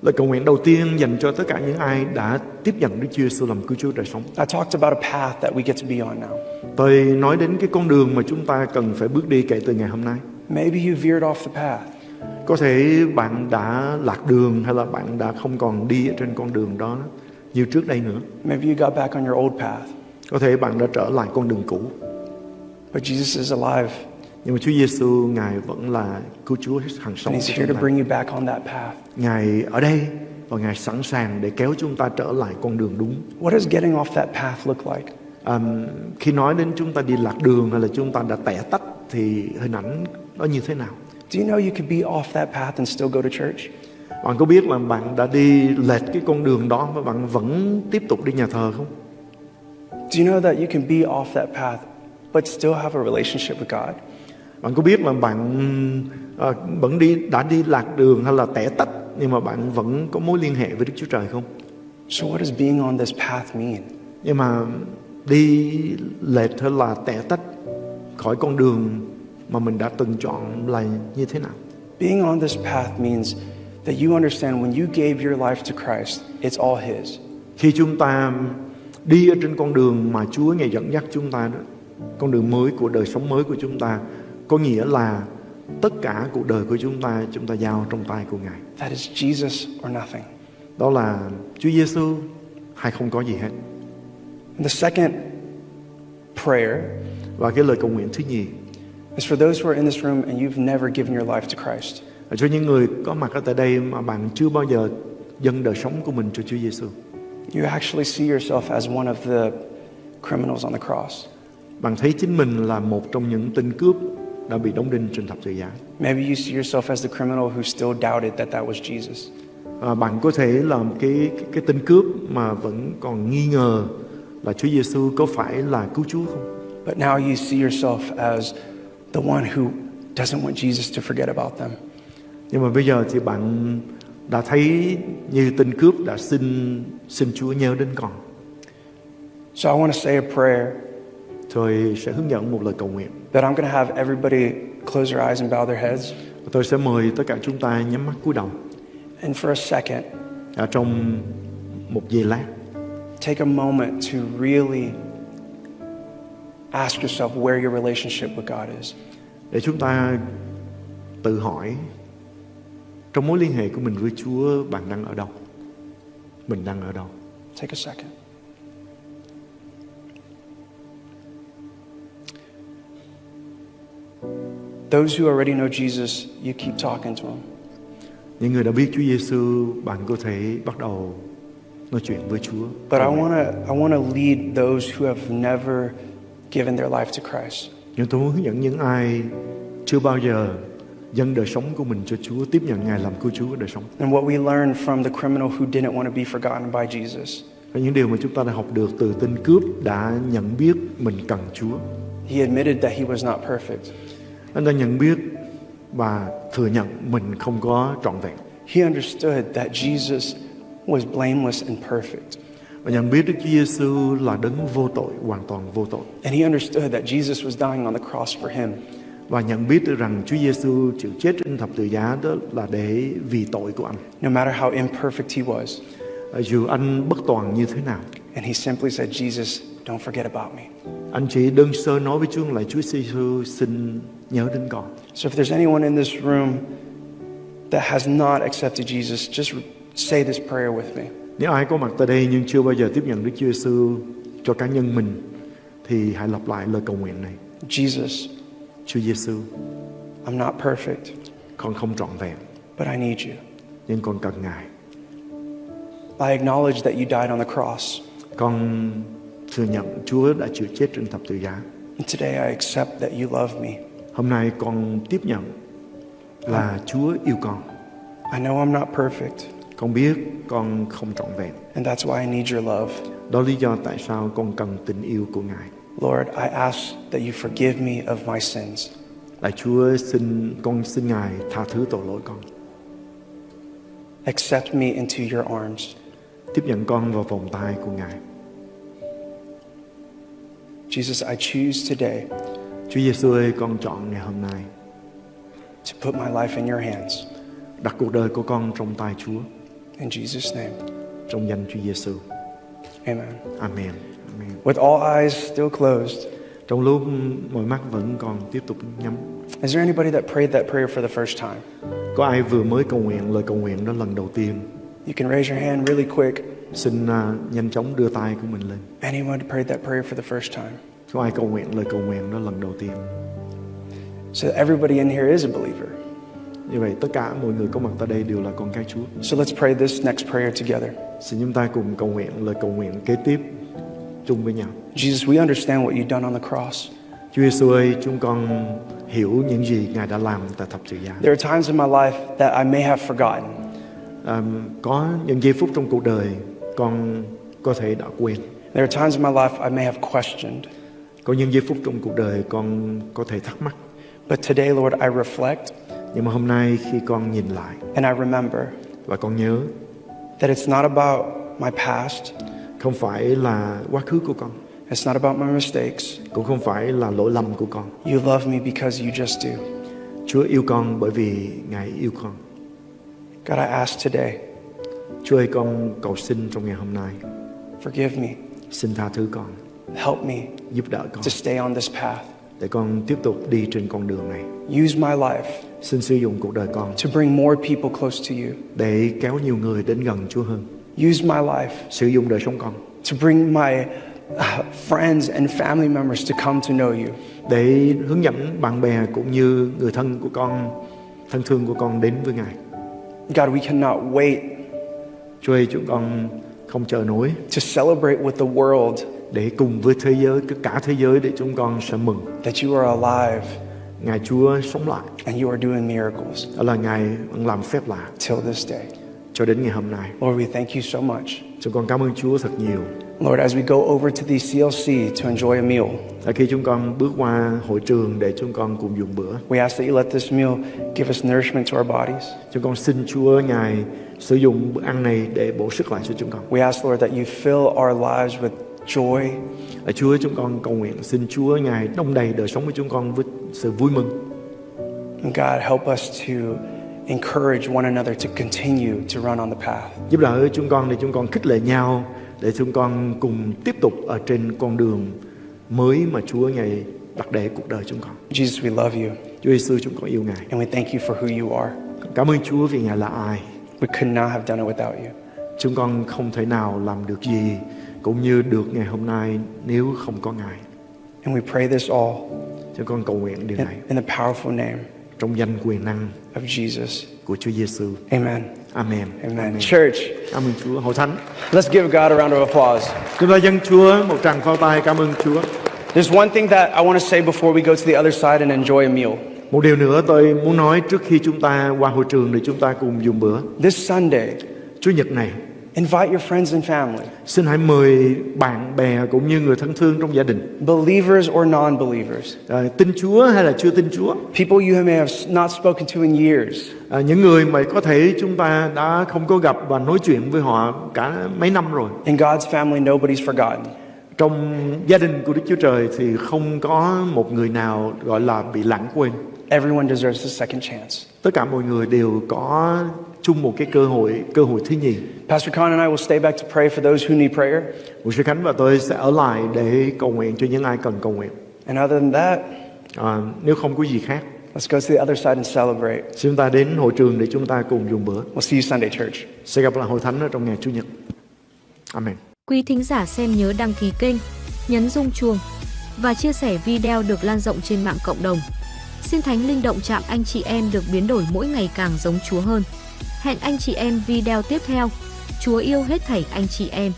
Lời cầu nguyện đầu tiên dành cho tất cả những ai đã tiếp nhận Đức Chúa Giêsu làm cứu Chúa đời sống. I talked about a path that we get to be on now. Tôi nói đến cái con đường mà chúng ta cần phải bước đi kể từ ngày hôm nay. Maybe you veered off the path. Có thể bạn đã lạc đường hay là bạn đã không còn đi ở trên con đường đó như trước đây nữa. Maybe you got back on your old path. Có thể bạn đã trở lại con đường cũ. But Jesus is alive, Nhưng mà Chúa Giêsu Ngài vẫn là cứu Chúa hàng sống He's here to bring you back on that path. Ngài ở đây và Ngài sẵn sàng để kéo chúng ta trở lại con đường đúng. What does getting off that path look like? À, khi nói đến chúng ta đi lạc đường hay là chúng ta đã tẻ tách thì hình ảnh nó như thế nào? Do you know you could be off that path and still go to church? Bạn có biết là bạn đã đi lệch cái con đường đó và bạn vẫn tiếp tục đi nhà thờ không? Do you know that you can be off that path but still have a relationship with God? Bạn có biết là bạn à, vẫn đi đã đi lạc đường hay là tẻ tách nhưng mà bạn vẫn có mối liên hệ với Đức Chúa Trời không? So, what does being on this path mean? Nhưng mà đi lệch hay là tẻ tách khỏi con đường mà mình đã từng chọn là như thế nào? Being on this path means that you understand when you gave your life to Christ, it's all His. Khi chúng ta đi ở trên con đường mà Chúa Ngài dẫn dắt chúng ta đó, con đường mới của đời sống mới của chúng ta, có nghĩa là tất cả cuộc đời của chúng ta chúng ta giao trong tay của Ngài. That is Jesus or nothing. Đó là Chúa Giêsu hay không có gì hết. And the second prayer Và cái lời cầu nguyện thứ nhì is for those who are in this room and you've never given your life to Christ. là cho những người có mặt ở tại đây mà bạn chưa bao giờ dâng đời sống của mình cho Chúa Giêsu. You actually see yourself as one of the criminals on the cross. Bạn thấy chính mình là một trong những tên cướp đã bị đóng đinh trên thập tự giá. Maybe you see yourself as the criminal who still doubted that that was Jesus. À, bạn có thể là một cái, cái tên cướp mà vẫn còn nghi ngờ là Chúa Giêsu có phải là cứu Chúa không? But now you see yourself as the one who doesn't want Jesus to forget about them. Nhưng mà bây giờ thì bạn đã thấy như tên cướp đã xin xin Chúa nhớ đến con. So I want to say a prayer Tôi sẽ hướng dẫn một lời cầu nguyện. that I'm going to have everybody close their eyes and bow their heads. Tôi sẽ mời tất cả chúng ta nhắm mắt cúi đầu. And for a second, Ở trong một giây lát, take a moment to really ask yourself where your relationship with God is. để chúng ta tự hỏi trong mối liên hệ của mình với Chúa bạn đang ở đâu? Mình đang ở đâu? Take a second. Those who already know Jesus, you keep talking to him. Những người đã biết Chúa Giêsu, bạn có thể bắt đầu nói chuyện với Chúa. But I want to I want to lead those who have never given their life to Christ. Nhưng tôi muốn hướng dẫn những ai chưa bao giờ dâng đời sống của mình cho Chúa, tiếp nhận Ngài làm cứu Chúa đời sống. And what we learned from the criminal who didn't want to be forgotten by Jesus. Và những điều mà chúng ta đã học được từ tên cướp đã nhận biết mình cần Chúa. He admitted that he was not perfect. Anh ta nhận biết và thừa nhận mình không có trọn vẹn. He understood that Jesus was blameless and perfect. Và nhận biết Đức Chúa Giêsu là đấng vô tội, hoàn toàn vô tội. And he understood that Jesus was dying on the cross for him. Và nhận biết được rằng Chúa Giêsu chịu chết trên thập tự giá đó là để vì tội của anh. no matter how imperfect he was. Dù anh bất toàn như thế nào, And he simply said, Jesus, don't forget about me. anh chỉ đơn sơ nói với Chúa là Chúa Giêsu xin nhớ đến con. So if there's anyone in this room that has not accepted Jesus, just say this prayer with me. Nếu ai có mặt tại đây nhưng chưa bao giờ tiếp nhận Đức Chúa Giêsu cho cá nhân mình thì hãy lặp lại lời cầu nguyện này. Jesus, Chúa Giêsu, I'm not perfect, con không trọn vẹn but I need you. nhưng con cần Ngài. I acknowledge that you died on the cross. Con thừa nhận Chúa đã chịu chết trên thập tự giá. Today I accept that you love me. Hôm nay con tiếp nhận là Chúa yêu con. I know I'm not perfect, Con biết con không trọn vẹn. and that's why I need your love. Đó lý do tại sao con cần tình yêu của Ngài. Lord, I ask that you forgive me of my sins. Lạy Chúa xin con xin Ngài tha thứ tội lỗi con. Accept me into your arms. Tiếp nhận con vào vòng tay của Ngài. Jesus, I choose today Chúa Giêsu ơi, con chọn ngày hôm nay to put my life in your hands. đặt cuộc đời của con trong tay Chúa, In Jesus' name, trong danh Chúa Giêsu. amen. Amen. Amen. With all eyes still closed, Trong lúc mọi mắt vẫn còn tiếp tục nhắm, is there anybody that prayed that prayer for the first time? có ai vừa mới cầu nguyện lời cầu nguyện đó lần đầu tiên? You can raise your hand really quick. Xin à, nhanh chóng đưa tay của mình lên. Anyone prayed that prayer for the first time? Có ai cầu nguyện lời cầu nguyện đó lần đầu tiên? So everybody in here is a believer. Như vậy tất cả mọi người có mặt tại đây đều là con cái Chúa. So let's pray this next prayer together. Xin chúng ta cùng cầu nguyện lời cầu nguyện kế tiếp chung với nhau. Jesus, we understand what you've done on the cross. Chúa Giêsu ơi, chúng con hiểu những gì Ngài đã làm tại thập tự giá. There are times in my life that I may have forgotten. À, có những giây phút trong cuộc đời con có thể đã quên. There are times in my life I may have questioned. Có những giây phút trong cuộc đời con có thể thắc mắc. But today, Lord, I reflect Nhưng mà hôm nay khi con nhìn lại and I remember và con nhớ that it's not about my past, không phải là quá khứ của con, it's not about my mistakes. cũng không phải là lỗi lầm của con. You love me because you just do. Chúa yêu con bởi vì Ngài yêu con. God, I ask today, Chúa ơi con cầu xin trong ngày hôm nay forgive me, xin tha thứ con, help me giúp đỡ con to stay on this path. để con tiếp tục đi trên con đường này. Use my life Xin sử dụng cuộc đời con to bring more people close to you. để kéo nhiều người đến gần Chúa hơn. Use my life Sử dụng đời sống con to bring my uh, friends and family members to come to know you. để hướng dẫn bạn bè cũng như người thân của con, thân thương của con đến với Ngài. God, we cannot wait Chúa ơi chúng con không chờ nổi to celebrate with the world để cùng với thế giới, cả thế giới để chúng con sẽ mừng. that you are alive Ngài Chúa sống lại, and you are doing miracles đó là Ngài làm phép lạ till this day. cho đến ngày hôm nay. Lord, we thank you so much. Chúng con cảm ơn Chúa thật nhiều. Lord, as we go over to the CLC to enjoy a meal, Là khi chúng con bước qua hội trường để chúng con cùng dùng bữa, we ask that you let this meal give us nourishment to our bodies. chúng con xin Chúa Ngài sử dụng bữa ăn này để bổ sức lại cho chúng con. We ask, Lord, that you fill our lives with joy, Là Chúa chúng con cầu nguyện xin Chúa Ngài đông đầy đời sống của chúng con với sự vui mừng. and God, help us to encourage one another to continue to run on the path. Giúp đỡ chúng con để chúng con khích lệ nhau để chúng con cùng tiếp tục ở trên con đường mới mà Chúa Ngài đặt để cuộc đời chúng con. Jesus, we love you Chúa Giêsu chúng con yêu Ngài. and we thank you for who you are. Cảm ơn Chúa vì Ngài là ai. We could not have done it without you. Chúng con không thể nào làm được gì cũng như được ngày hôm nay nếu không có Ngài. And we pray this all Chúng con cầu nguyện điều in, này in the powerful name trong danh quyền năng of Jesus. của Chúa Giêsu. Amen. Amen. Amen. Church, Cảm ơn Chúa. Hội thánh. let's give God a round of applause. Chúng ta dâng Chúa một tràng pháo tay cảm ơn Chúa. There's one thing that I want to say before we go to the other side and enjoy a meal. Một điều nữa tôi muốn nói trước khi chúng ta qua hội trường để chúng ta cùng dùng bữa. This Sunday, Chúa Nhật này, invite your friends and family, xin hãy mời bạn bè cũng như người thân thương trong gia đình, believers or non believers, à, tin Chúa hay là chưa tin Chúa, people you may have not spoken to in years, à, những người mà có thể chúng ta đã không có gặp và nói chuyện với họ cả mấy năm rồi. in God's family, nobody's forgotten. Trong gia đình của Đức Chúa Trời thì không có một người nào gọi là bị lãng quên. Everyone deserves a second chance. Tất cả mọi người đều có chung một cái cơ hội, cơ hội thứ nhì. Pastor Khan and I will stay back to pray for those who need prayer. Mục sư Khánh và tôi sẽ ở lại để cầu nguyện cho những ai cần cầu nguyện. And other than that, À, nếu không có gì khác, Let's go to the other side and celebrate. Chúng ta đến hội trường để chúng ta cùng dùng bữa. We'll see you Sunday, church. Sẽ gặp lại hội thánh ở trong ngày Chủ nhật. Amen. Quý thính giả xem nhớ đăng ký kênh, nhấn rung chuông và chia sẻ video được lan rộng trên mạng cộng đồng. Xin Thánh Linh động chạm anh chị em được biến đổi mỗi ngày càng giống Chúa hơn. Hẹn anh chị em video tiếp theo. Chúa yêu hết thảy anh chị em.